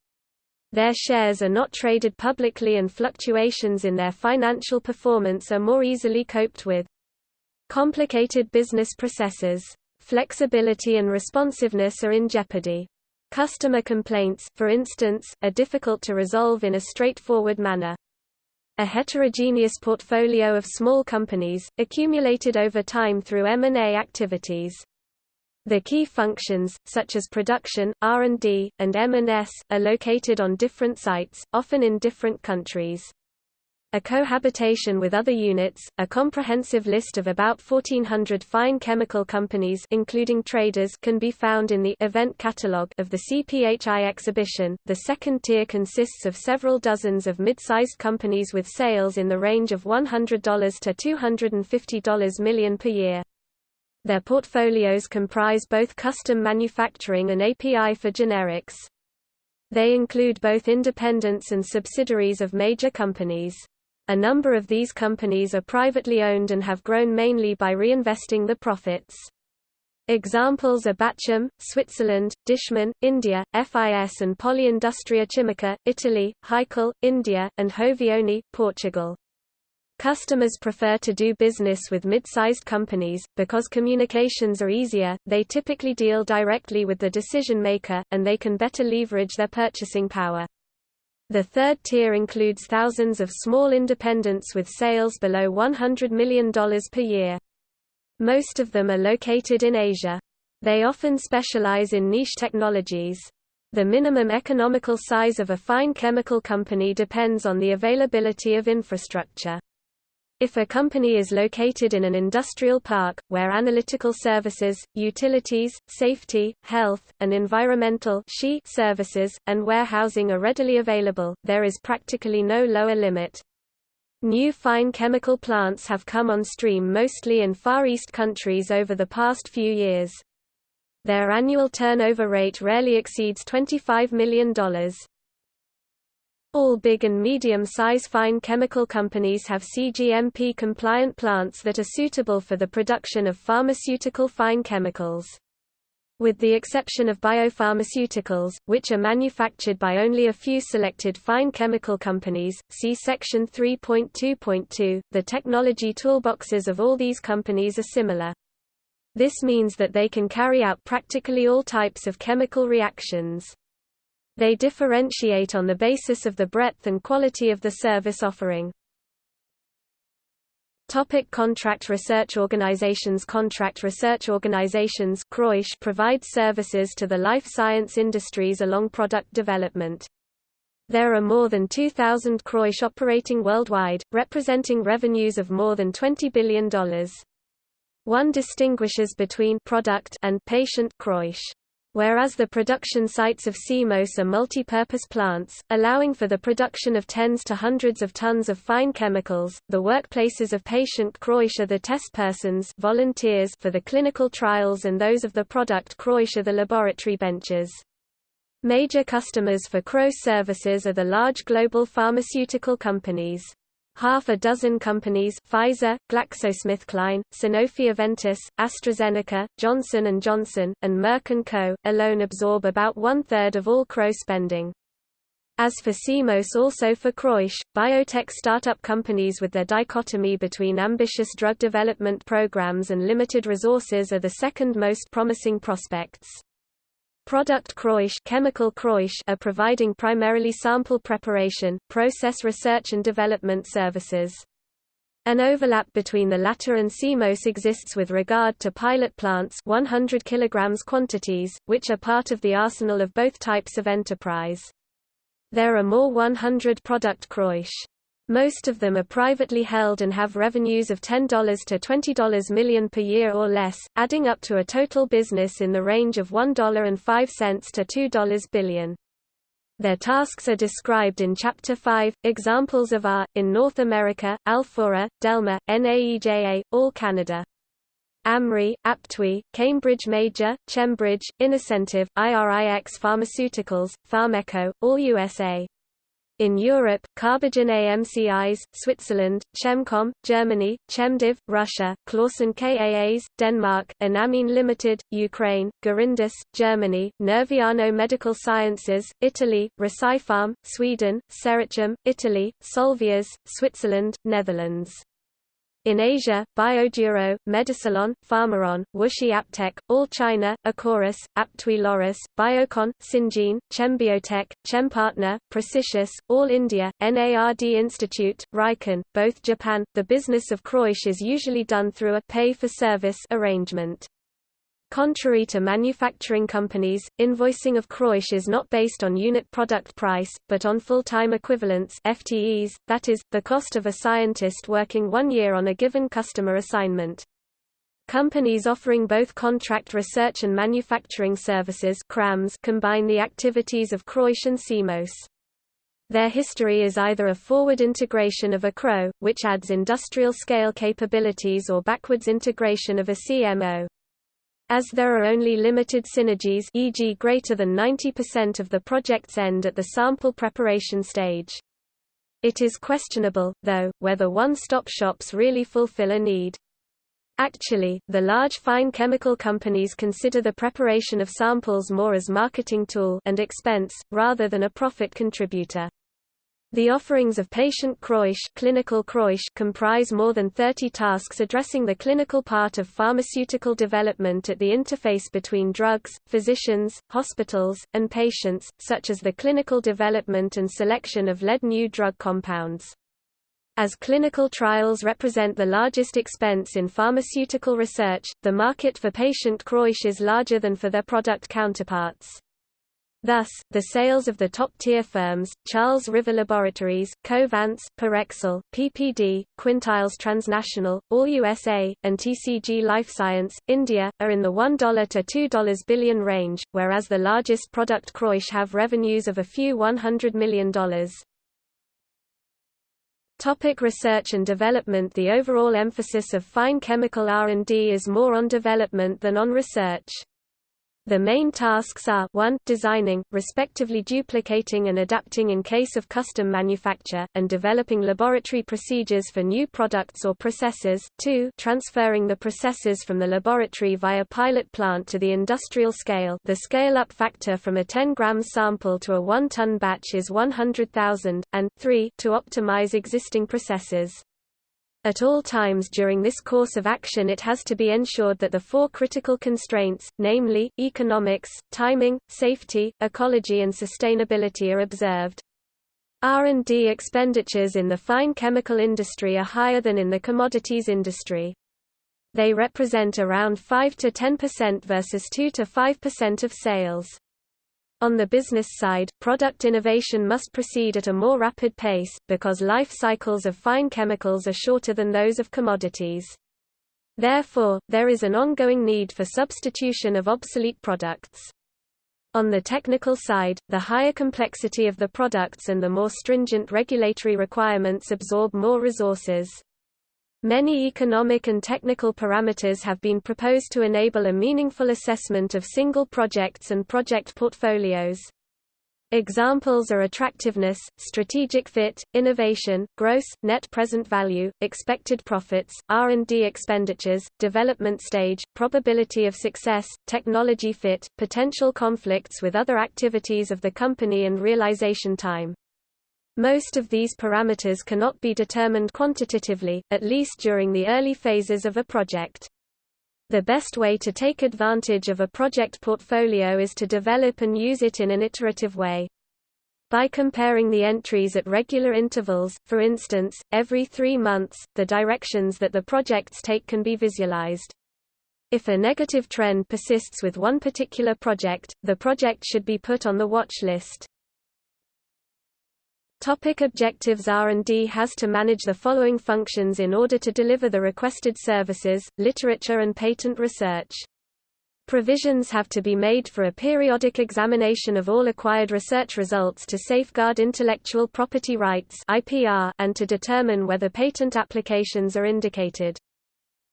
Their shares are not traded publicly and fluctuations in their financial performance are more easily coped with. Complicated business processes, flexibility and responsiveness are in jeopardy. Customer complaints, for instance, are difficult to resolve in a straightforward manner. A heterogeneous portfolio of small companies, accumulated over time through M&A activities, the key functions, such as production, R&D, and M&S, are located on different sites, often in different countries. A cohabitation with other units, a comprehensive list of about 1400 fine chemical companies including traders can be found in the event catalog of the CPHI exhibition. The second tier consists of several dozens of mid-sized companies with sales in the range of $100 to $250 million per year. Their portfolios comprise both custom manufacturing and API for generics. They include both independents and subsidiaries of major companies. A number of these companies are privately owned and have grown mainly by reinvesting the profits. Examples are Bachem, Switzerland, Dishman, India, FIS and Poli Industria Chimica, Italy, Hikal, India, and Hovione, Portugal. Customers prefer to do business with mid-sized companies, because communications are easier, they typically deal directly with the decision maker, and they can better leverage their purchasing power. The third tier includes thousands of small independents with sales below $100 million per year. Most of them are located in Asia. They often specialize in niche technologies. The minimum economical size of a fine chemical company depends on the availability of infrastructure. If a company is located in an industrial park, where analytical services, utilities, safety, health, and environmental services, and warehousing are readily available, there is practically no lower limit. New fine chemical plants have come on stream mostly in Far East countries over the past few years. Their annual turnover rate rarely exceeds $25 million. All big and medium-size fine chemical companies have CGMP-compliant plants that are suitable for the production of pharmaceutical fine chemicals. With the exception of biopharmaceuticals, which are manufactured by only a few selected fine chemical companies, see Section 3.2.2, the technology toolboxes of all these companies are similar. This means that they can carry out practically all types of chemical reactions. They differentiate on the basis of the breadth and quality of the service offering. Topic contract research organizations Contract research organizations provide services to the life science industries along product development. There are more than 2,000 CROs operating worldwide, representing revenues of more than $20 billion. One distinguishes between product and patient CROs. Whereas the production sites of CMOS are multi-purpose plants, allowing for the production of tens to hundreds of tons of fine chemicals, the workplaces of patient CROs are the test persons volunteers for the clinical trials and those of the product CROs are the laboratory benches. Major customers for CROs services are the large global pharmaceutical companies. Half a dozen companies Pfizer, GlaxoSmithKline, Sanofi-Aventis, AstraZeneca, Johnson & Johnson, and Merck & Co. alone absorb about one-third of all CRO spending. As for CMOS also for CROs, biotech startup companies with their dichotomy between ambitious drug development programs and limited resources are the second most promising prospects. Product CROs, chemical CROs are providing primarily sample preparation, process research and development services. An overlap between the latter and CMOS exists with regard to pilot plants 100 kg quantities, which are part of the arsenal of both types of enterprise. There are more 100 product CROs. Most of them are privately held and have revenues of $10 to $20 million per year or less, adding up to a total business in the range of $1.05 to $2 billion. Their tasks are described in Chapter 5. Examples of are, in North America, Alphora, Delmar, NAEJA, All Canada. Amri, Aptuit, Cambridge Major, Chembridge, Innocentive, IRIX Pharmaceuticals, Pharmeco, All USA. In Europe, Carbogen AMCIs, Switzerland, Chemcom, Germany, Chemdiv, Russia, Clauson Kaas, Denmark, Enamine Limited, Ukraine, Girindus, Germany, Nerviano Medical Sciences, Italy, Recipharm, Sweden, Serichim, Italy, Solvias, Switzerland, Netherlands. In Asia, Bioduro, Medicilon, Pharmaron, WuXi AppTec, All China, Acoris, Aptuit Laurus, Biocon, Syngene, ChemBioTek, Chempartner, Precisius, All India, NARD Institute, Riken, both Japan. The business of CROs is usually done through a pay-for-service arrangement. Contrary to manufacturing companies, invoicing of CROs is not based on unit product price, but on full-time equivalents FTEs, that is, the cost of a scientist working one year on a given customer assignment. Companies offering both contract research and manufacturing services combine the activities of CROIS and CMOS. Their history is either a forward integration of a CRO, which adds industrial scale capabilities or backwards integration of a CMO. As there are only limited synergies e.g. greater than 90% of the project's end at the sample preparation stage. It is questionable, though, whether one-stop shops really fulfill a need. Actually, the large fine chemical companies consider the preparation of samples more as marketing tool and expense, rather than a profit contributor. The offerings of patient CROs, clinical comprise more than 30 tasks addressing the clinical part of pharmaceutical development at the interface between drugs, physicians, hospitals, and patients, such as the clinical development and selection of lead new drug compounds. As clinical trials represent the largest expense in pharmaceutical research, the market for patient CROs is larger than for their product counterparts. Thus, the sales of the top-tier firms, Charles River Laboratories, Covance, Parexel, PPD, Quintiles Transnational, All USA, and TCG Life Science, India, are in the $1 to $2 billion range, whereas the largest product CROs have revenues of a few $100 million. Topic research and development The overall emphasis of fine chemical R&D is more on development than on research. The main tasks are 1 designing, respectively duplicating and adapting in case of custom manufacture, and developing laboratory procedures for new products or processes, 2 transferring the processes from the laboratory via pilot plant to the industrial scale the scale-up factor from a 10 grams sample to a 1-ton batch is 100,000, and 3 to optimize existing processes. At all times during this course of action it has to be ensured that the four critical constraints, namely, economics, timing, safety, ecology and sustainability are observed. R&D expenditures in the fine chemical industry are higher than in the commodities industry. They represent around 5 to 10% versus 2 to 5% of sales. On the business side, product innovation must proceed at a more rapid pace, because life cycles of fine chemicals are shorter than those of commodities. Therefore, there is an ongoing need for substitution of obsolete products. On the technical side, the higher complexity of the products and the more stringent regulatory requirements absorb more resources. Many economic and technical parameters have been proposed to enable a meaningful assessment of single projects and project portfolios. Examples are attractiveness, strategic fit, innovation, gross, net present value, expected profits, R&D expenditures, development stage, probability of success, technology fit, potential conflicts with other activities of the company and realization time. Most of these parameters cannot be determined quantitatively, at least during the early phases of a project. The best way to take advantage of a project portfolio is to develop and use it in an iterative way. By comparing the entries at regular intervals, for instance, every three months, the directions that the projects take can be visualized. If a negative trend persists with one particular project, the project should be put on the watch list. Topic objectives R&D has to manage the following functions in order to deliver the requested services, literature and patent research. Provisions have to be made for a periodic examination of all acquired research results to safeguard intellectual property rights IPR and to determine whether patent applications are indicated.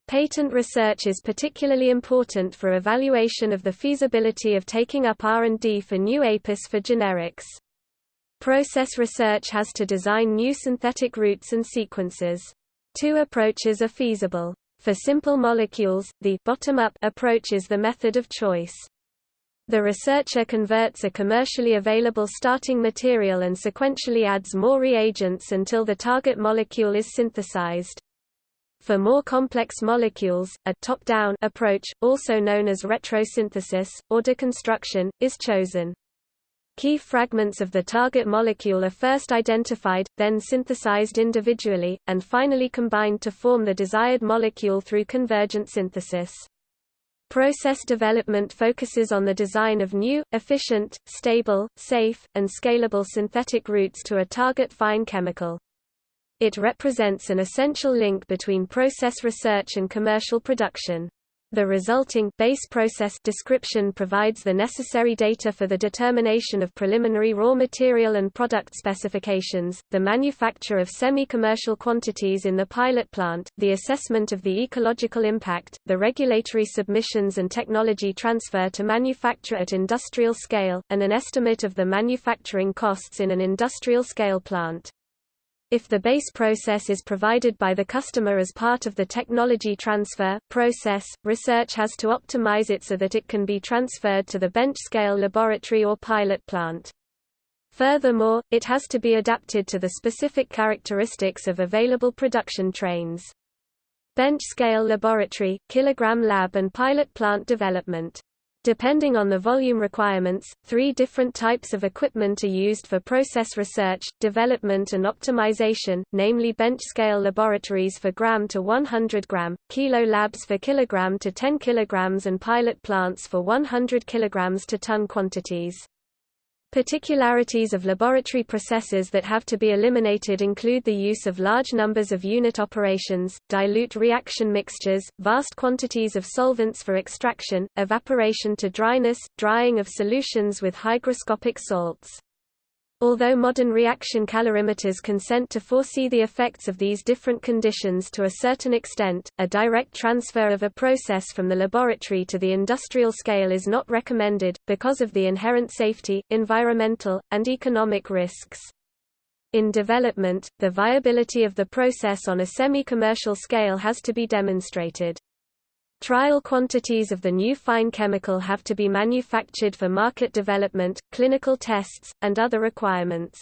Patent research is particularly important for evaluation of the feasibility of taking up R&D for new APIs for generics. Process research has to design new synthetic routes and sequences. Two approaches are feasible. For simple molecules, the bottom-up approach is the method of choice. The researcher converts a commercially available starting material and sequentially adds more reagents until the target molecule is synthesized. For more complex molecules, a top-down approach, also known as retrosynthesis, or deconstruction, is chosen. Key fragments of the target molecule are first identified, then synthesized individually, and finally combined to form the desired molecule through convergent synthesis. Process development focuses on the design of new, efficient, stable, safe, and scalable synthetic routes to a target fine chemical. It represents an essential link between process research and commercial production. The resulting base process description provides the necessary data for the determination of preliminary raw material and product specifications, the manufacture of semi-commercial quantities in the pilot plant, the assessment of the ecological impact, the regulatory submissions and technology transfer to manufacture at industrial scale, and an estimate of the manufacturing costs in an industrial scale plant. If the base process is provided by the customer as part of the technology transfer process, research has to optimize it so that it can be transferred to the bench-scale laboratory or pilot plant. Furthermore, it has to be adapted to the specific characteristics of available production trains. Bench-scale laboratory, kilogram lab and pilot plant development Depending on the volume requirements, three different types of equipment are used for process research, development and optimization, namely bench-scale laboratories for gram to 100 gram, kilo labs for kilogram to 10 kilograms and pilot plants for 100 kilograms to ton quantities. Particularities of laboratory processes that have to be eliminated include the use of large numbers of unit operations, dilute reaction mixtures, vast quantities of solvents for extraction, evaporation to dryness, drying of solutions with hygroscopic salts. Although modern reaction calorimeters consent to foresee the effects of these different conditions to a certain extent, a direct transfer of a process from the laboratory to the industrial scale is not recommended, because of the inherent safety, environmental, and economic risks. In development, the viability of the process on a semi-commercial scale has to be demonstrated. Trial quantities of the new fine chemical have to be manufactured for market development, clinical tests, and other requirements.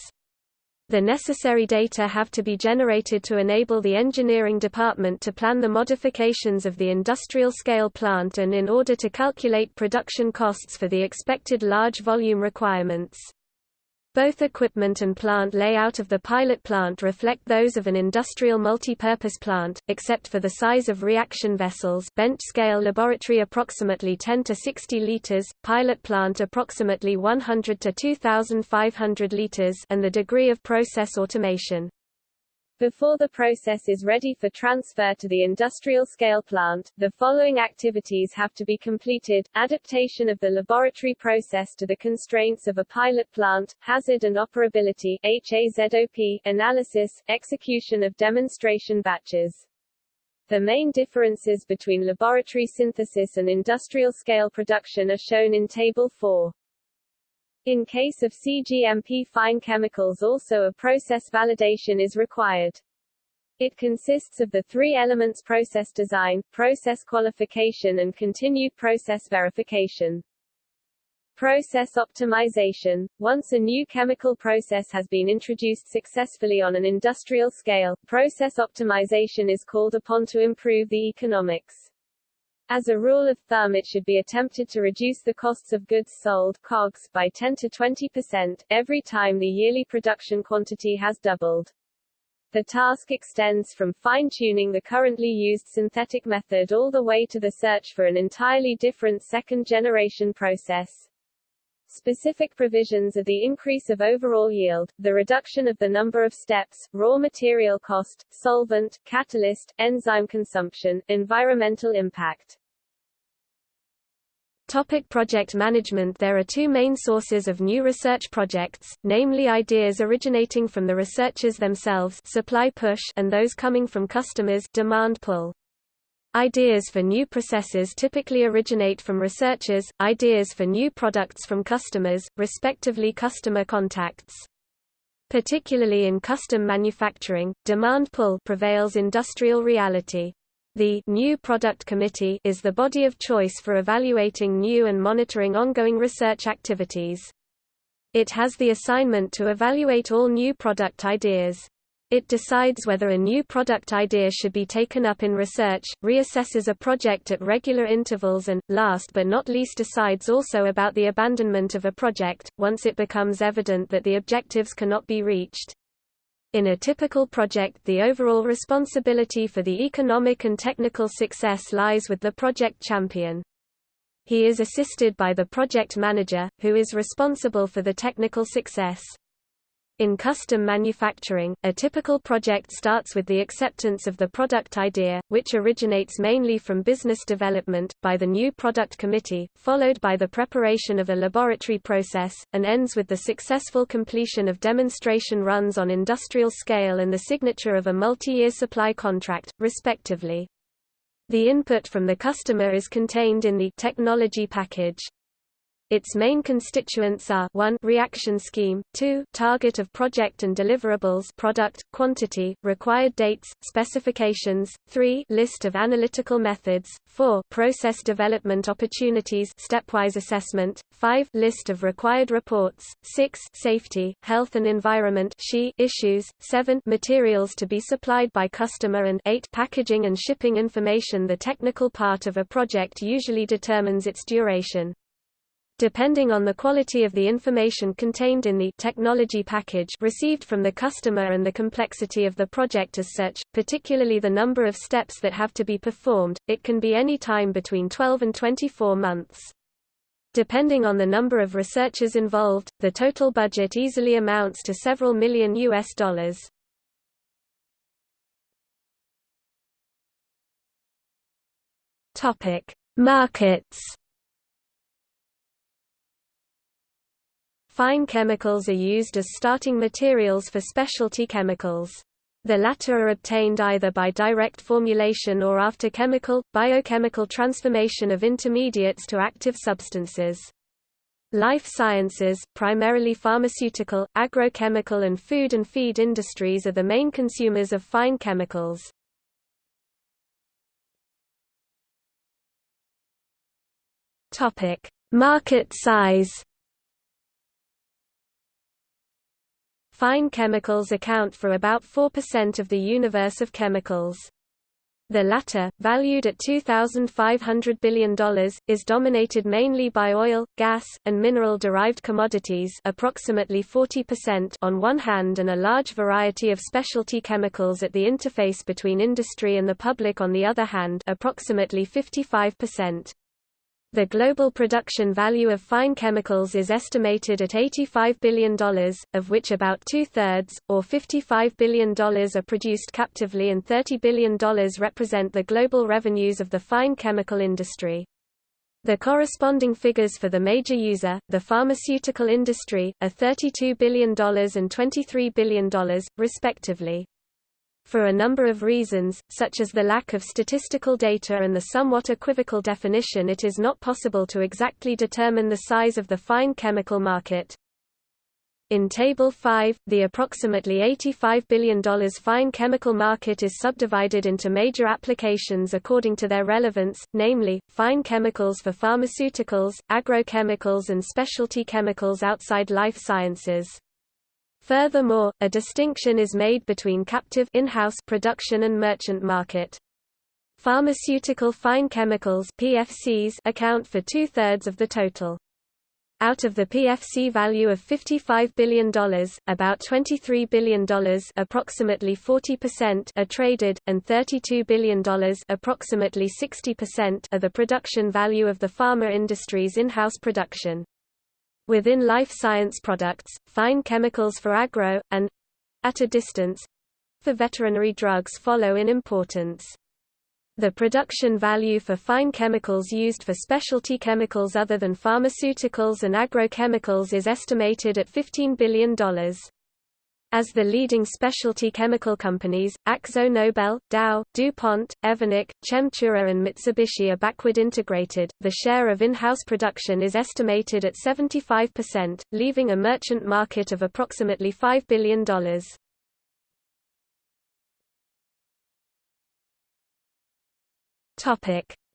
The necessary data have to be generated to enable the engineering department to plan the modifications of the industrial scale plant and in order to calculate production costs for the expected large volume requirements. Both equipment and plant layout of the pilot plant reflect those of an industrial multi-purpose plant, except for the size of reaction vessels bench scale laboratory approximately 10 to 60 liters, pilot plant approximately 100 to 2500 liters and the degree of process automation. Before the process is ready for transfer to the industrial scale plant, the following activities have to be completed, adaptation of the laboratory process to the constraints of a pilot plant, hazard and operability HAZOP, analysis, execution of demonstration batches. The main differences between laboratory synthesis and industrial scale production are shown in Table 4. In case of CGMP fine chemicals also a process validation is required. It consists of the three elements process design, process qualification and continued process verification. Process optimization – Once a new chemical process has been introduced successfully on an industrial scale, process optimization is called upon to improve the economics. As a rule of thumb it should be attempted to reduce the costs of goods sold COGS by 10 to 20%, every time the yearly production quantity has doubled. The task extends from fine-tuning the currently used synthetic method all the way to the search for an entirely different second-generation process. Specific provisions are the increase of overall yield, the reduction of the number of steps, raw material cost, solvent, catalyst, enzyme consumption, environmental impact. Topic project management There are two main sources of new research projects, namely ideas originating from the researchers themselves supply push and those coming from customers demand pull. Ideas for new processes typically originate from researchers, ideas for new products from customers, respectively customer contacts. Particularly in custom manufacturing, demand pull prevails industrial reality. The New Product Committee is the body of choice for evaluating new and monitoring ongoing research activities. It has the assignment to evaluate all new product ideas. It decides whether a new product idea should be taken up in research, reassesses a project at regular intervals and, last but not least decides also about the abandonment of a project, once it becomes evident that the objectives cannot be reached. In a typical project the overall responsibility for the economic and technical success lies with the project champion. He is assisted by the project manager, who is responsible for the technical success. In custom manufacturing, a typical project starts with the acceptance of the product idea, which originates mainly from business development, by the new product committee, followed by the preparation of a laboratory process, and ends with the successful completion of demonstration runs on industrial scale and the signature of a multi-year supply contract, respectively. The input from the customer is contained in the technology package. Its main constituents are 1 reaction scheme, 2 target of project and deliverables product, quantity, required dates, specifications, 3 list of analytical methods, 4 process development opportunities stepwise assessment, 5 list of required reports, 6 safety, health and environment issues, 7 materials to be supplied by customer and 8 packaging and shipping information The technical part of a project usually determines its duration. Depending on the quality of the information contained in the technology package received from the customer and the complexity of the project as such, particularly the number of steps that have to be performed, it can be any time between 12 and 24 months. Depending on the number of researchers involved, the total budget easily amounts to several million US dollars. Topic: Markets Fine chemicals are used as starting materials for specialty chemicals. The latter are obtained either by direct formulation or after chemical, biochemical transformation of intermediates to active substances. Life sciences, primarily pharmaceutical, agrochemical and food and feed industries are the main consumers of fine chemicals. Market size Fine chemicals account for about 4% of the universe of chemicals. The latter, valued at $2,500 billion, is dominated mainly by oil, gas, and mineral-derived commodities approximately 40% on one hand and a large variety of specialty chemicals at the interface between industry and the public on the other hand approximately 55%. The global production value of fine chemicals is estimated at $85 billion, of which about two-thirds, or $55 billion are produced captively and $30 billion represent the global revenues of the fine chemical industry. The corresponding figures for the major user, the pharmaceutical industry, are $32 billion and $23 billion, respectively. For a number of reasons, such as the lack of statistical data and the somewhat equivocal definition it is not possible to exactly determine the size of the fine chemical market. In Table 5, the approximately $85 billion fine chemical market is subdivided into major applications according to their relevance, namely, fine chemicals for pharmaceuticals, agrochemicals and specialty chemicals outside life sciences. Furthermore, a distinction is made between captive in-house production and merchant market. Pharmaceutical fine chemicals PFCs account for two-thirds of the total. Out of the PFC value of $55 billion, about $23 billion approximately 40% are traded, and $32 billion approximately 60% are the production value of the pharma industry's in-house production. Within life science products, fine chemicals for agro, and at a distance for veterinary drugs follow in importance. The production value for fine chemicals used for specialty chemicals other than pharmaceuticals and agrochemicals is estimated at $15 billion. As the leading specialty chemical companies, Akzo Nobel, Dow, DuPont, Evonik, Chemtura and Mitsubishi are backward integrated, the share of in-house production is estimated at 75%, leaving a merchant market of approximately $5 billion.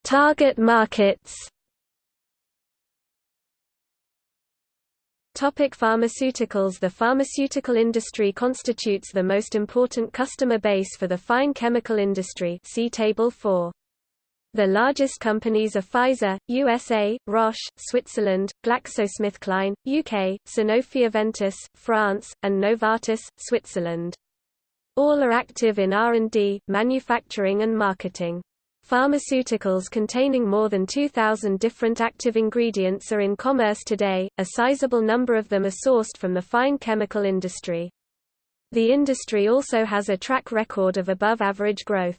Target markets Topic pharmaceuticals The pharmaceutical industry constitutes the most important customer base for the fine chemical industry see Table 4. The largest companies are Pfizer, USA, Roche, Switzerland, GlaxoSmithKline, UK, Sanofi-Aventis, France, and Novartis, Switzerland. All are active in R&D, manufacturing and marketing. Pharmaceuticals containing more than 2,000 different active ingredients are in commerce today, a sizable number of them are sourced from the fine chemical industry. The industry also has a track record of above-average growth.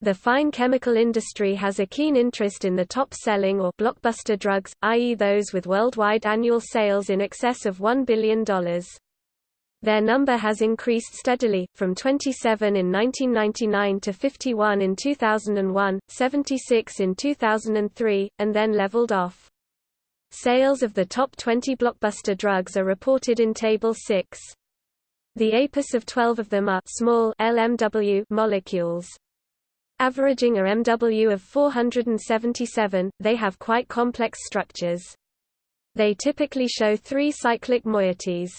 The fine chemical industry has a keen interest in the top-selling or blockbuster drugs, i.e. those with worldwide annual sales in excess of $1 billion. Their number has increased steadily, from 27 in 1999 to 51 in 2001, 76 in 2003, and then leveled off. Sales of the top 20 blockbuster drugs are reported in Table 6. The APIS of 12 of them are small LMW molecules. Averaging a MW of 477, they have quite complex structures. They typically show three cyclic moieties.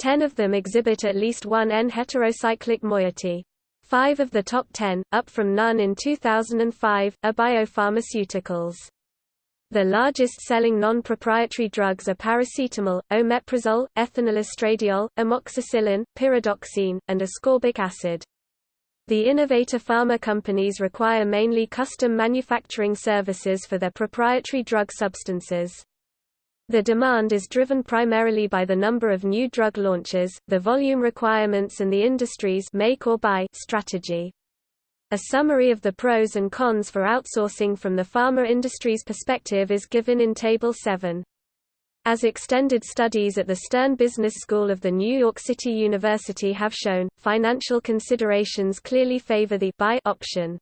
Ten of them exhibit at least one N-heterocyclic moiety. Five of the top ten, up from none in 2005, are biopharmaceuticals. The largest-selling non-proprietary drugs are paracetamol, omeprazole, ethinylestradiol, amoxicillin, pyridoxine, and ascorbic acid. The innovator pharma companies require mainly custom manufacturing services for their proprietary drug substances. The demand is driven primarily by the number of new drug launches, the volume requirements and the industry's make or buy strategy. A summary of the pros and cons for outsourcing from the pharma industry's perspective is given in Table 7. As extended studies at the Stern Business School of the New York City University have shown, financial considerations clearly favor the buy option.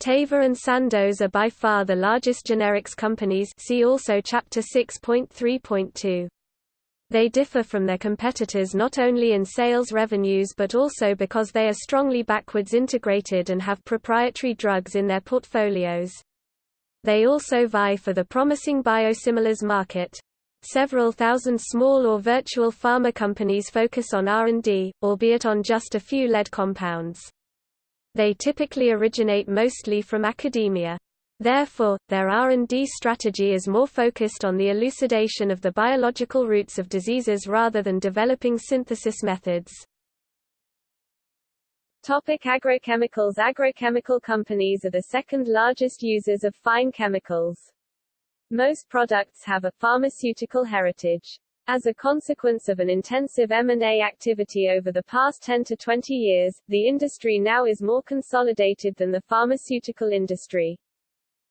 Teva and Sandoz are by far the largest generics companies see also Chapter 6.3.2. They differ from their competitors not only in sales revenues but also because they are strongly backwards integrated and have proprietary drugs in their portfolios. They also vie for the promising biosimilars market. Several thousand small or virtual pharma companies focus on R&D, albeit on just a few lead compounds. They typically originate mostly from academia. Therefore, their R&D strategy is more focused on the elucidation of the biological roots of diseases rather than developing synthesis methods. Topic agrochemicals Agrochemical companies are the second largest users of fine chemicals. Most products have a pharmaceutical heritage. As a consequence of an intensive M&A activity over the past 10 to 20 years, the industry now is more consolidated than the pharmaceutical industry.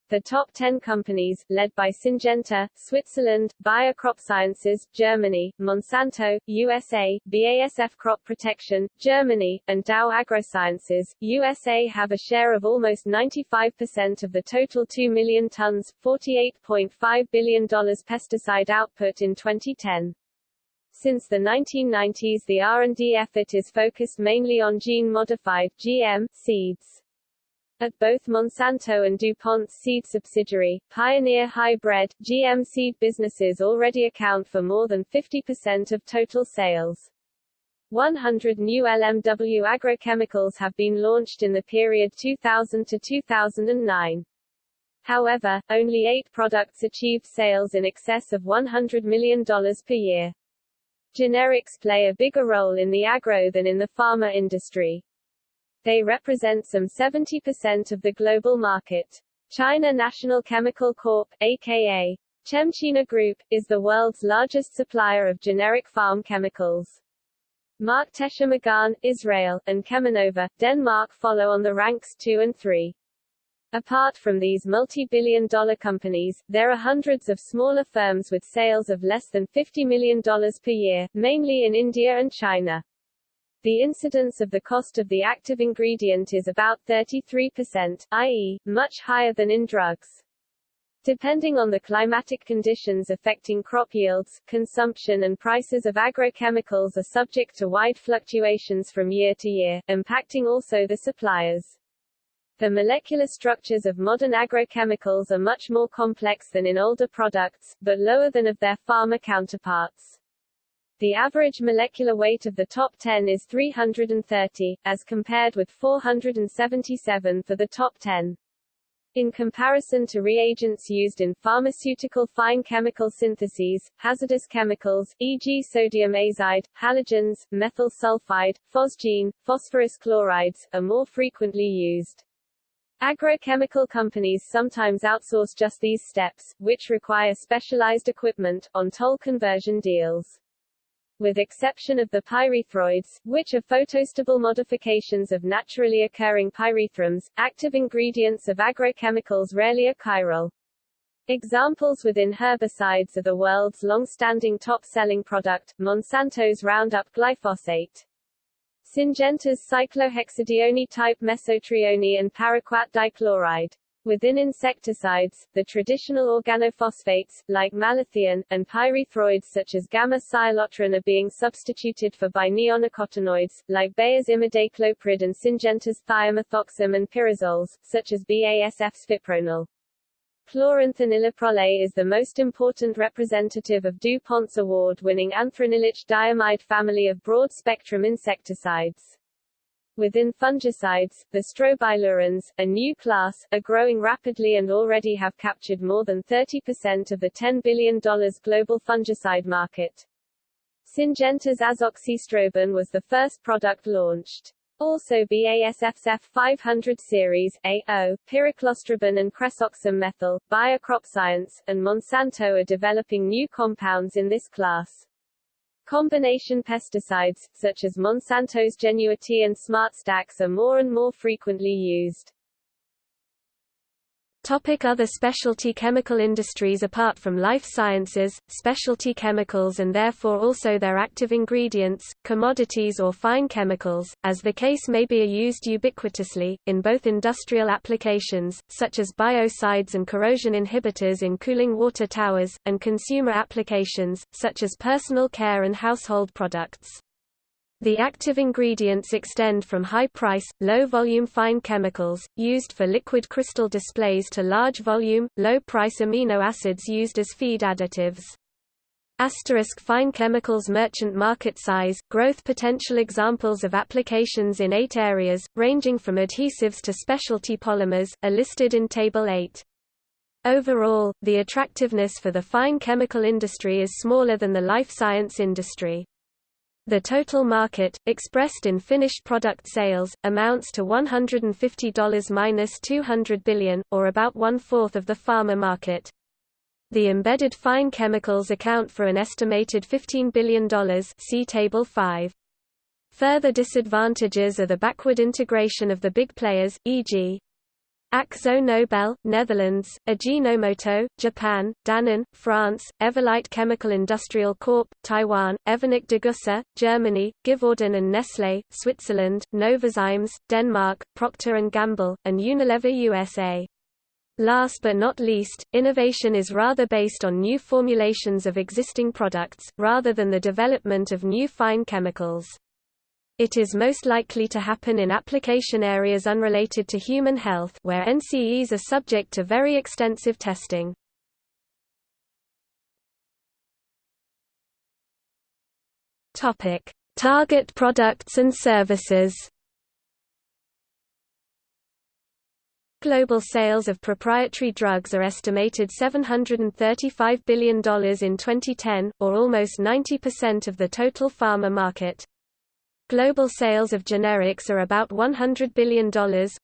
The top 10 companies, led by Syngenta, Switzerland, Bayer Crop Sciences, Germany, Monsanto, USA, BASF Crop Protection, Germany, and Dow AgroSciences, USA have a share of almost 95% of the total 2 million tons, $48.5 billion pesticide output in 2010. Since the 1990s the R&D effort is focused mainly on gene-modified GM, seeds. At both Monsanto and DuPont's seed subsidiary, Pioneer Hybrid, GM seed businesses already account for more than 50% of total sales. 100 new LMW agrochemicals have been launched in the period 2000 to 2009. However, only eight products achieved sales in excess of $100 million per year. Generics play a bigger role in the agro than in the pharma industry. They represent some 70% of the global market. China National Chemical Corp., aka Chemchina Group, is the world's largest supplier of generic farm chemicals. Makhteshim Agan, Israel, and Cheminova, Denmark follow on the ranks 2 and 3. Apart from these multi-billion dollar companies, there are hundreds of smaller firms with sales of less than $50 million per year, mainly in India and China. The incidence of the cost of the active ingredient is about 33%, i.e., much higher than in drugs. Depending on the climatic conditions affecting crop yields, consumption and prices of agrochemicals are subject to wide fluctuations from year to year, impacting also the suppliers. The molecular structures of modern agrochemicals are much more complex than in older products, but lower than of their pharma counterparts. The average molecular weight of the top 10 is 330, as compared with 477 for the top 10. In comparison to reagents used in pharmaceutical fine chemical syntheses, hazardous chemicals, e.g. sodium azide, halogens, methyl sulfide, phosgene, phosphorus chlorides, are more frequently used. Agrochemical companies sometimes outsource just these steps, which require specialized equipment, on toll conversion deals with exception of the pyrethroids, which are photostable modifications of naturally occurring pyrethrums, active ingredients of agrochemicals rarely are chiral. Examples within herbicides are the world's long-standing top-selling product, Monsanto's Roundup glyphosate. Syngenta's cyclohexadione-type mesotrione and paraquat dichloride. Within insecticides, the traditional organophosphates, like malathion, and pyrethroids such as gamma-cyhalothrin are being substituted for by neonicotinoids, like Bayer's imidacloprid and Syngenta's thiamethoxam and pyrazoles, such as BASF's fipronil. Chlorantraniliprole is the most important representative of DuPont's award-winning anthranilic diamide family of broad-spectrum insecticides. Within fungicides, the strobilurins, a new class, are growing rapidly and already have captured more than 30% of the $10 billion global fungicide market. Syngenta's azoxystrobin was the first product launched. Also BASF's F500 series, AO, pyraclostrobin and kresoxim methyl, Bayer Crop Science, and Monsanto are developing new compounds in this class. Combination pesticides, such as Monsanto's Genuity and SmartStax are more and more frequently used. Topic other specialty chemical industries Apart from life sciences, specialty chemicals and therefore also their active ingredients, commodities or fine chemicals, as the case may be are used ubiquitously, in both industrial applications, such as biocides and corrosion inhibitors in cooling water towers, and consumer applications, such as personal care and household products. The active ingredients extend from high-price, low-volume fine chemicals, used for liquid crystal displays to large-volume, low-price amino acids used as feed additives. Asterisk fine chemicals merchant market size, growth potential examples of applications in eight areas, ranging from adhesives to specialty polymers, are listed in Table 8. Overall, the attractiveness for the fine chemical industry is smaller than the life science industry. The total market, expressed in finished product sales, amounts to $150–200 billion, or about one-fourth of the pharma market. The embedded fine chemicals account for an estimated $15 billion see Table 5. Further disadvantages are the backward integration of the big players, e.g. Akzo Nobel, Netherlands, Ajinomoto, Japan, Danone, France, Everlight Chemical Industrial Corp., Taiwan, Evonik Degussa, Germany, Givaudan and Nestlé, Switzerland, Novozymes, Denmark, Procter & Gamble, and Unilever USA. Last but not least, innovation is rather based on new formulations of existing products, rather than the development of new fine chemicals. It is most likely to happen in application areas unrelated to human health where NCEs are subject to very extensive testing. Topic: Target products and services Global sales of proprietary drugs are estimated $735 billion in 2010, or almost 90% of the total pharma market. Global sales of generics are about $100 billion,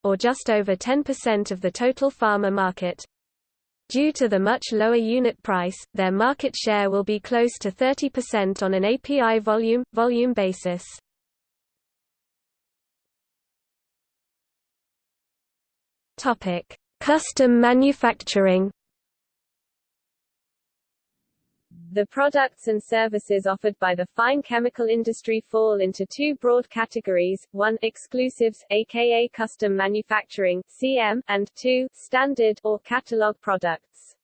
or just over 10% of the total pharma market. Due to the much lower unit price, their market share will be close to 30% on an API volume, volume basis. Custom manufacturing. The products and services offered by the fine chemical industry fall into two broad categories, 1 exclusives, aka custom manufacturing CM, and 2 standard or catalog products.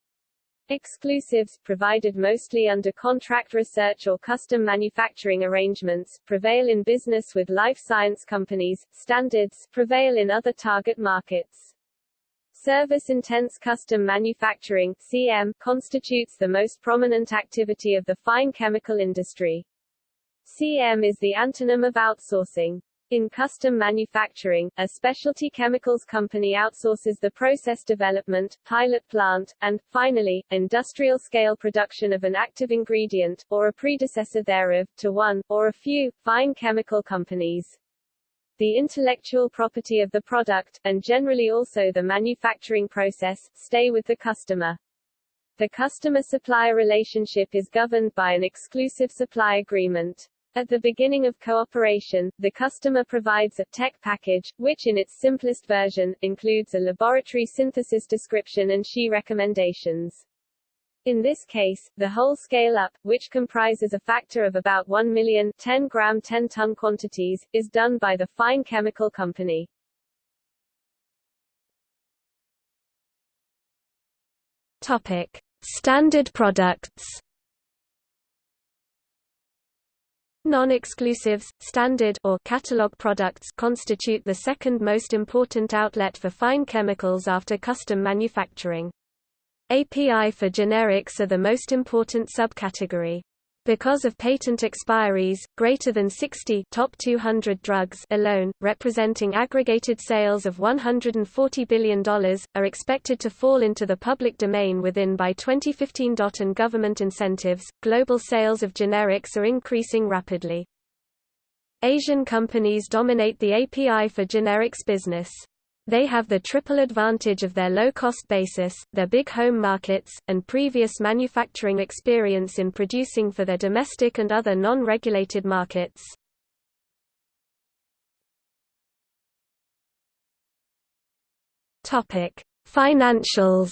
Exclusives, provided mostly under contract research or custom manufacturing arrangements, prevail in business with life science companies, standards, prevail in other target markets. Service-intense custom manufacturing CM, constitutes the most prominent activity of the fine chemical industry. CM is the antonym of outsourcing. In custom manufacturing, a specialty chemicals company outsources the process development, pilot plant, and, finally, industrial-scale production of an active ingredient, or a predecessor thereof, to one, or a few, fine chemical companies the intellectual property of the product, and generally also the manufacturing process, stay with the customer. The customer-supplier relationship is governed by an exclusive supply agreement. At the beginning of cooperation, the customer provides a tech package, which in its simplest version, includes a laboratory synthesis description and SHE recommendations. In this case, the whole scale-up, which comprises a factor of about 1 million 10-gram 10-ton quantities, is done by the fine chemical company. Topic. Standard products Non-exclusives, standard or catalog products constitute the second most important outlet for fine chemicals after custom manufacturing. API for generics are the most important subcategory. Because of patent expiries, greater than 60 top 200 drugs alone, representing aggregated sales of $140 billion, are expected to fall into the public domain within by 2015. And government incentives, global sales of generics are increasing rapidly. Asian companies dominate the API for generics business. They have the triple advantage of their low-cost basis, their big home markets, and previous manufacturing experience in producing for their domestic and other non-regulated markets. Topic: Financials.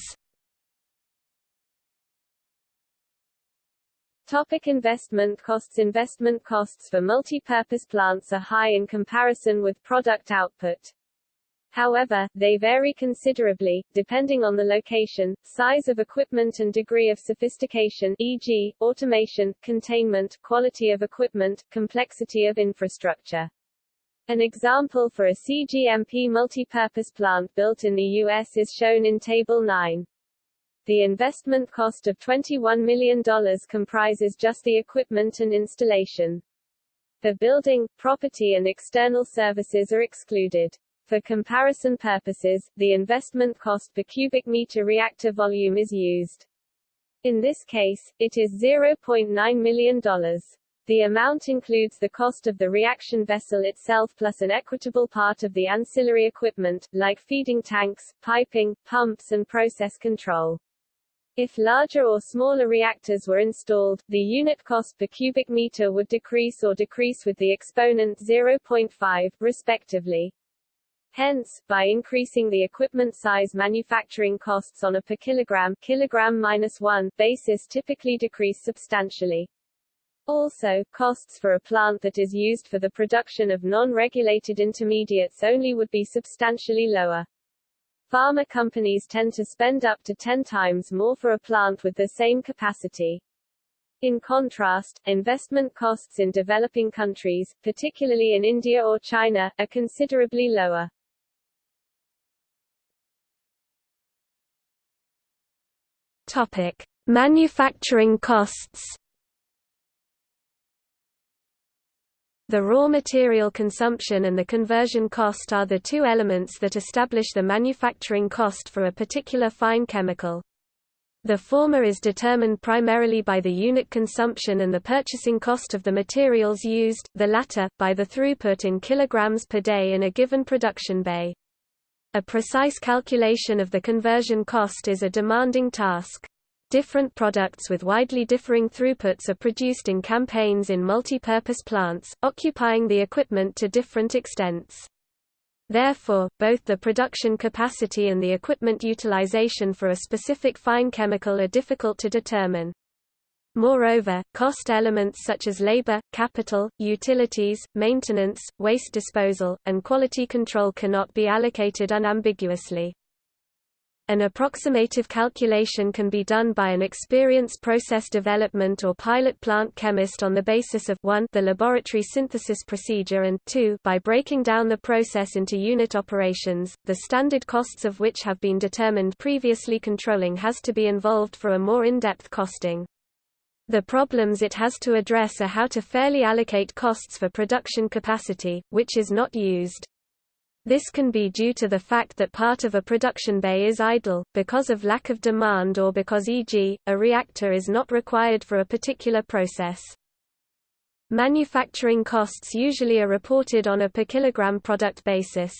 Topic investment costs Investment costs for multi-purpose plants are high in comparison with product output. However, they vary considerably, depending on the location, size of equipment and degree of sophistication e.g., automation, containment, quality of equipment, complexity of infrastructure. An example for a CGMP multi-purpose plant built in the U.S. is shown in Table 9. The investment cost of $21 million comprises just the equipment and installation. The building, property and external services are excluded. For comparison purposes, the investment cost per cubic meter reactor volume is used. In this case, it is $0.9 million. The amount includes the cost of the reaction vessel itself plus an equitable part of the ancillary equipment, like feeding tanks, piping, pumps and process control. If larger or smaller reactors were installed, the unit cost per cubic meter would decrease or decrease with the exponent 0.5, respectively. Hence, by increasing the equipment size manufacturing costs on a per kilogram, kilogram minus 1 basis typically decrease substantially. Also, costs for a plant that is used for the production of non-regulated intermediates only would be substantially lower. Pharma companies tend to spend up to 10 times more for a plant with the same capacity. In contrast, investment costs in developing countries, particularly in India or China, are considerably lower. Topic: Manufacturing costs. The raw material consumption and the conversion cost are the two elements that establish the manufacturing cost for a particular fine chemical. The former is determined primarily by the unit consumption and the purchasing cost of the materials used, the latter, by the throughput in kilograms per day in a given production bay. A precise calculation of the conversion cost is a demanding task. Different products with widely differing throughputs are produced in campaigns in multi-purpose plants, occupying the equipment to different extents. Therefore, both the production capacity and the equipment utilization for a specific fine chemical are difficult to determine. Moreover, cost elements such as labor, capital, utilities, maintenance, waste disposal, and quality control cannot be allocated unambiguously. An approximative calculation can be done by an experienced process development or pilot plant chemist on the basis of 1 the laboratory synthesis procedure and 2 by breaking down the process into unit operations, the standard costs of which have been determined previously controlling has to be involved for a more in-depth costing. The problems it has to address are how to fairly allocate costs for production capacity, which is not used. This can be due to the fact that part of a production bay is idle, because of lack of demand or because e.g., a reactor is not required for a particular process. Manufacturing costs usually are reported on a per kilogram product basis.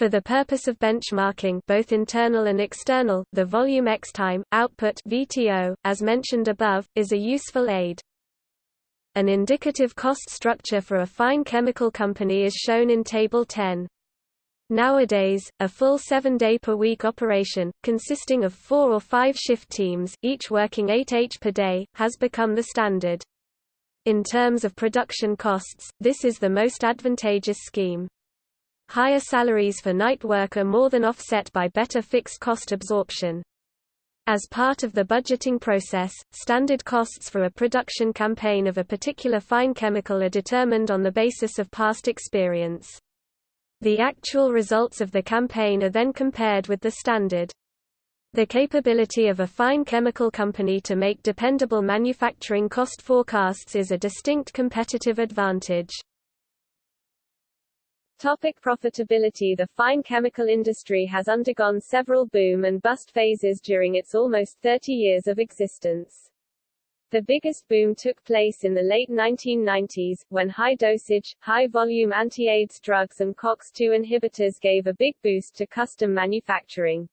For the purpose of benchmarking both internal and external, the volume X time, output VTO, as mentioned above, is a useful aid. An indicative cost structure for a fine chemical company is shown in Table 10. Nowadays, a full seven-day-per-week operation, consisting of four or five shift teams, each working 8 h per day, has become the standard. In terms of production costs, this is the most advantageous scheme. Higher salaries for night work are more than offset by better fixed cost absorption. As part of the budgeting process, standard costs for a production campaign of a particular fine chemical are determined on the basis of past experience. The actual results of the campaign are then compared with the standard. The capability of a fine chemical company to make dependable manufacturing cost forecasts is a distinct competitive advantage. Topic profitability The fine chemical industry has undergone several boom and bust phases during its almost 30 years of existence. The biggest boom took place in the late 1990s, when high-dosage, high-volume anti-AIDS drugs and COX-2 inhibitors gave a big boost to custom manufacturing.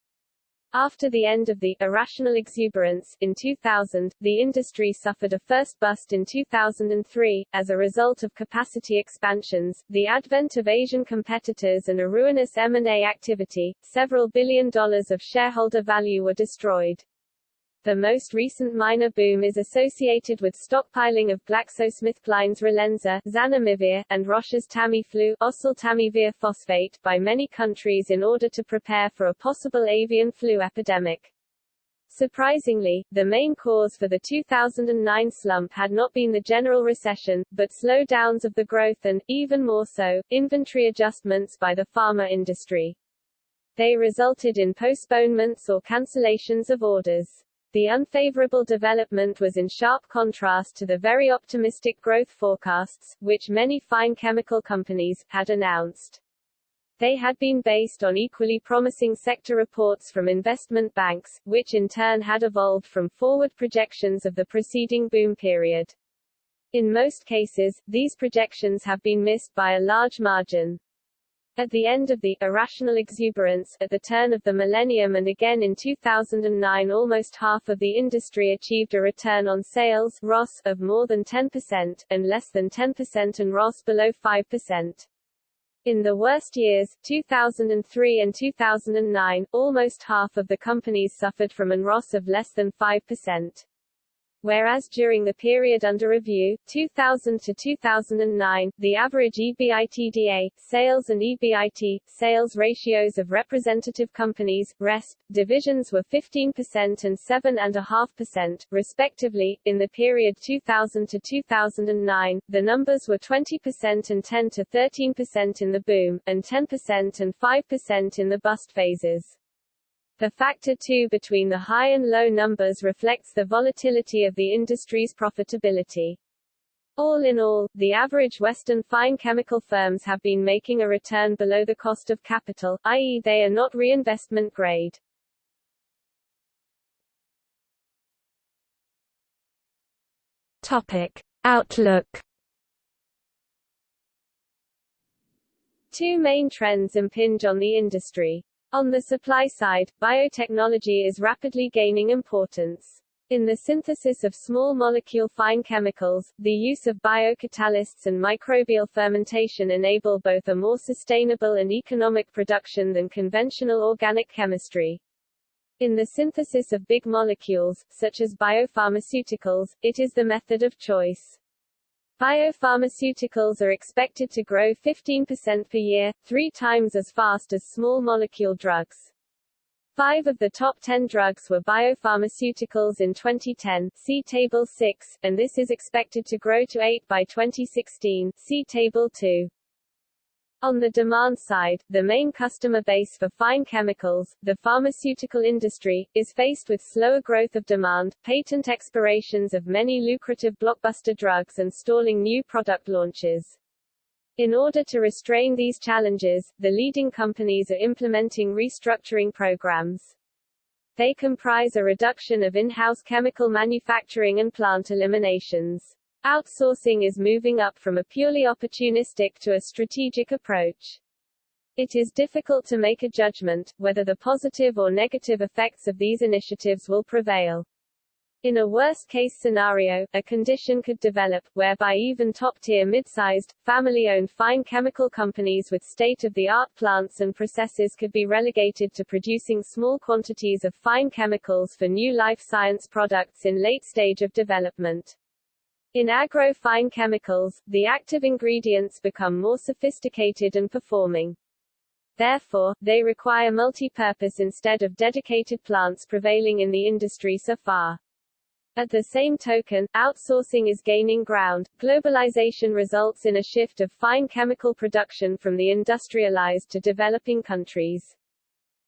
After the end of the irrational exuberance in 2000, the industry suffered a first bust in 2003 as a result of capacity expansions, the advent of Asian competitors and a ruinous M&A activity. Several billion dollars of shareholder value were destroyed. The most recent minor boom is associated with stockpiling of GlaxoSmithKline's Relenza zanamivir, and Roche's Tamiflu oseltamivir phosphate by many countries in order to prepare for a possible avian flu epidemic. Surprisingly, the main cause for the 2009 slump had not been the general recession, but slowdowns of the growth and, even more so, inventory adjustments by the pharma industry. They resulted in postponements or cancellations of orders. The unfavorable development was in sharp contrast to the very optimistic growth forecasts, which many fine chemical companies, had announced. They had been based on equally promising sector reports from investment banks, which in turn had evolved from forward projections of the preceding boom period. In most cases, these projections have been missed by a large margin. At the end of the irrational exuberance, at the turn of the millennium and again in 2009 almost half of the industry achieved a return on sales ROS of more than 10%, and less than 10% and ROS below 5%. In the worst years, 2003 and 2009, almost half of the companies suffered from an ROS of less than 5% whereas during the period under review, 2000 to 2009, the average EBITDA, sales and EBIT, sales ratios of representative companies, RESP, divisions were 15% and 7.5%, respectively. In the period 2000 to 2009, the numbers were 20% and 10 to 13% in the boom, and 10% and 5% in the bust phases. The factor 2 between the high and low numbers reflects the volatility of the industry's profitability. All in all, the average Western fine chemical firms have been making a return below the cost of capital, i.e. they are not reinvestment grade. Topic. Outlook Two main trends impinge on the industry. On the supply side, biotechnology is rapidly gaining importance. In the synthesis of small molecule fine chemicals, the use of biocatalysts and microbial fermentation enable both a more sustainable and economic production than conventional organic chemistry. In the synthesis of big molecules, such as biopharmaceuticals, it is the method of choice. Biopharmaceuticals are expected to grow 15% per year, three times as fast as small molecule drugs. Five of the top 10 drugs were biopharmaceuticals in 2010, see Table 6, and this is expected to grow to 8 by 2016, see Table 2. On the demand side, the main customer base for fine chemicals, the pharmaceutical industry, is faced with slower growth of demand, patent expirations of many lucrative blockbuster drugs and stalling new product launches. In order to restrain these challenges, the leading companies are implementing restructuring programs. They comprise a reduction of in-house chemical manufacturing and plant eliminations. Outsourcing is moving up from a purely opportunistic to a strategic approach. It is difficult to make a judgment, whether the positive or negative effects of these initiatives will prevail. In a worst-case scenario, a condition could develop, whereby even top-tier mid-sized, family-owned fine chemical companies with state-of-the-art plants and processes could be relegated to producing small quantities of fine chemicals for new life science products in late stage of development. In agro-fine chemicals, the active ingredients become more sophisticated and performing. Therefore, they require multi-purpose instead of dedicated plants prevailing in the industry so far. At the same token, outsourcing is gaining ground. Globalization results in a shift of fine chemical production from the industrialized to developing countries.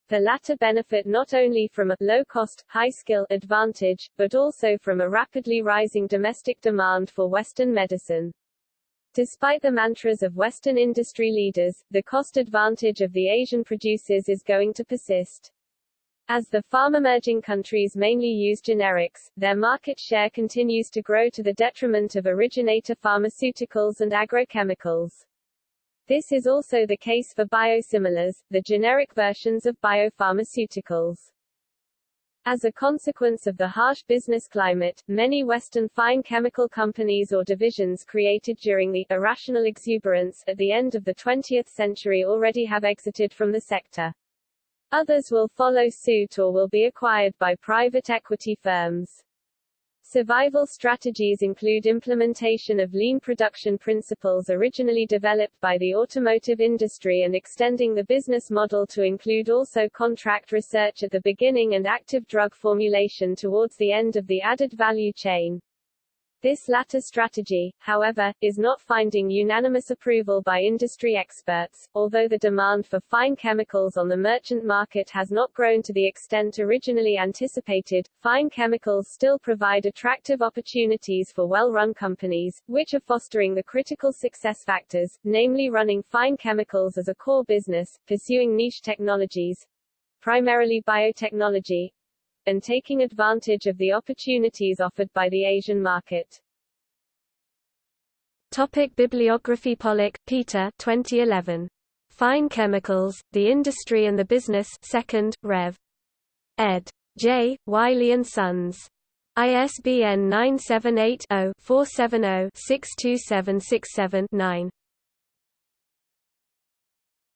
The latter benefit not only from a low-cost, high-skill advantage, but also from a rapidly rising domestic demand for Western medicine. Despite the mantras of Western industry leaders, the cost advantage of the Asian producers is going to persist. As the pharmerging countries mainly use generics, their market share continues to grow to the detriment of originator pharmaceuticals and agrochemicals. This is also the case for biosimilars, the generic versions of biopharmaceuticals. As a consequence of the harsh business climate, many Western fine chemical companies or divisions created during the irrational exuberance at the end of the 20th century already have exited from the sector. Others will follow suit or will be acquired by private equity firms. Survival strategies include implementation of lean production principles originally developed by the automotive industry and extending the business model to include also contract research at the beginning and active drug formulation towards the end of the added value chain. This latter strategy, however, is not finding unanimous approval by industry experts. Although the demand for fine chemicals on the merchant market has not grown to the extent originally anticipated, fine chemicals still provide attractive opportunities for well-run companies, which are fostering the critical success factors, namely running fine chemicals as a core business, pursuing niche technologies, primarily biotechnology, and taking advantage of the opportunities offered by the Asian market. Topic Bibliography Pollak, Peter 2011. Fine Chemicals, The Industry and the Business 2nd, Rev. ed. J. Wiley & Sons. ISBN 978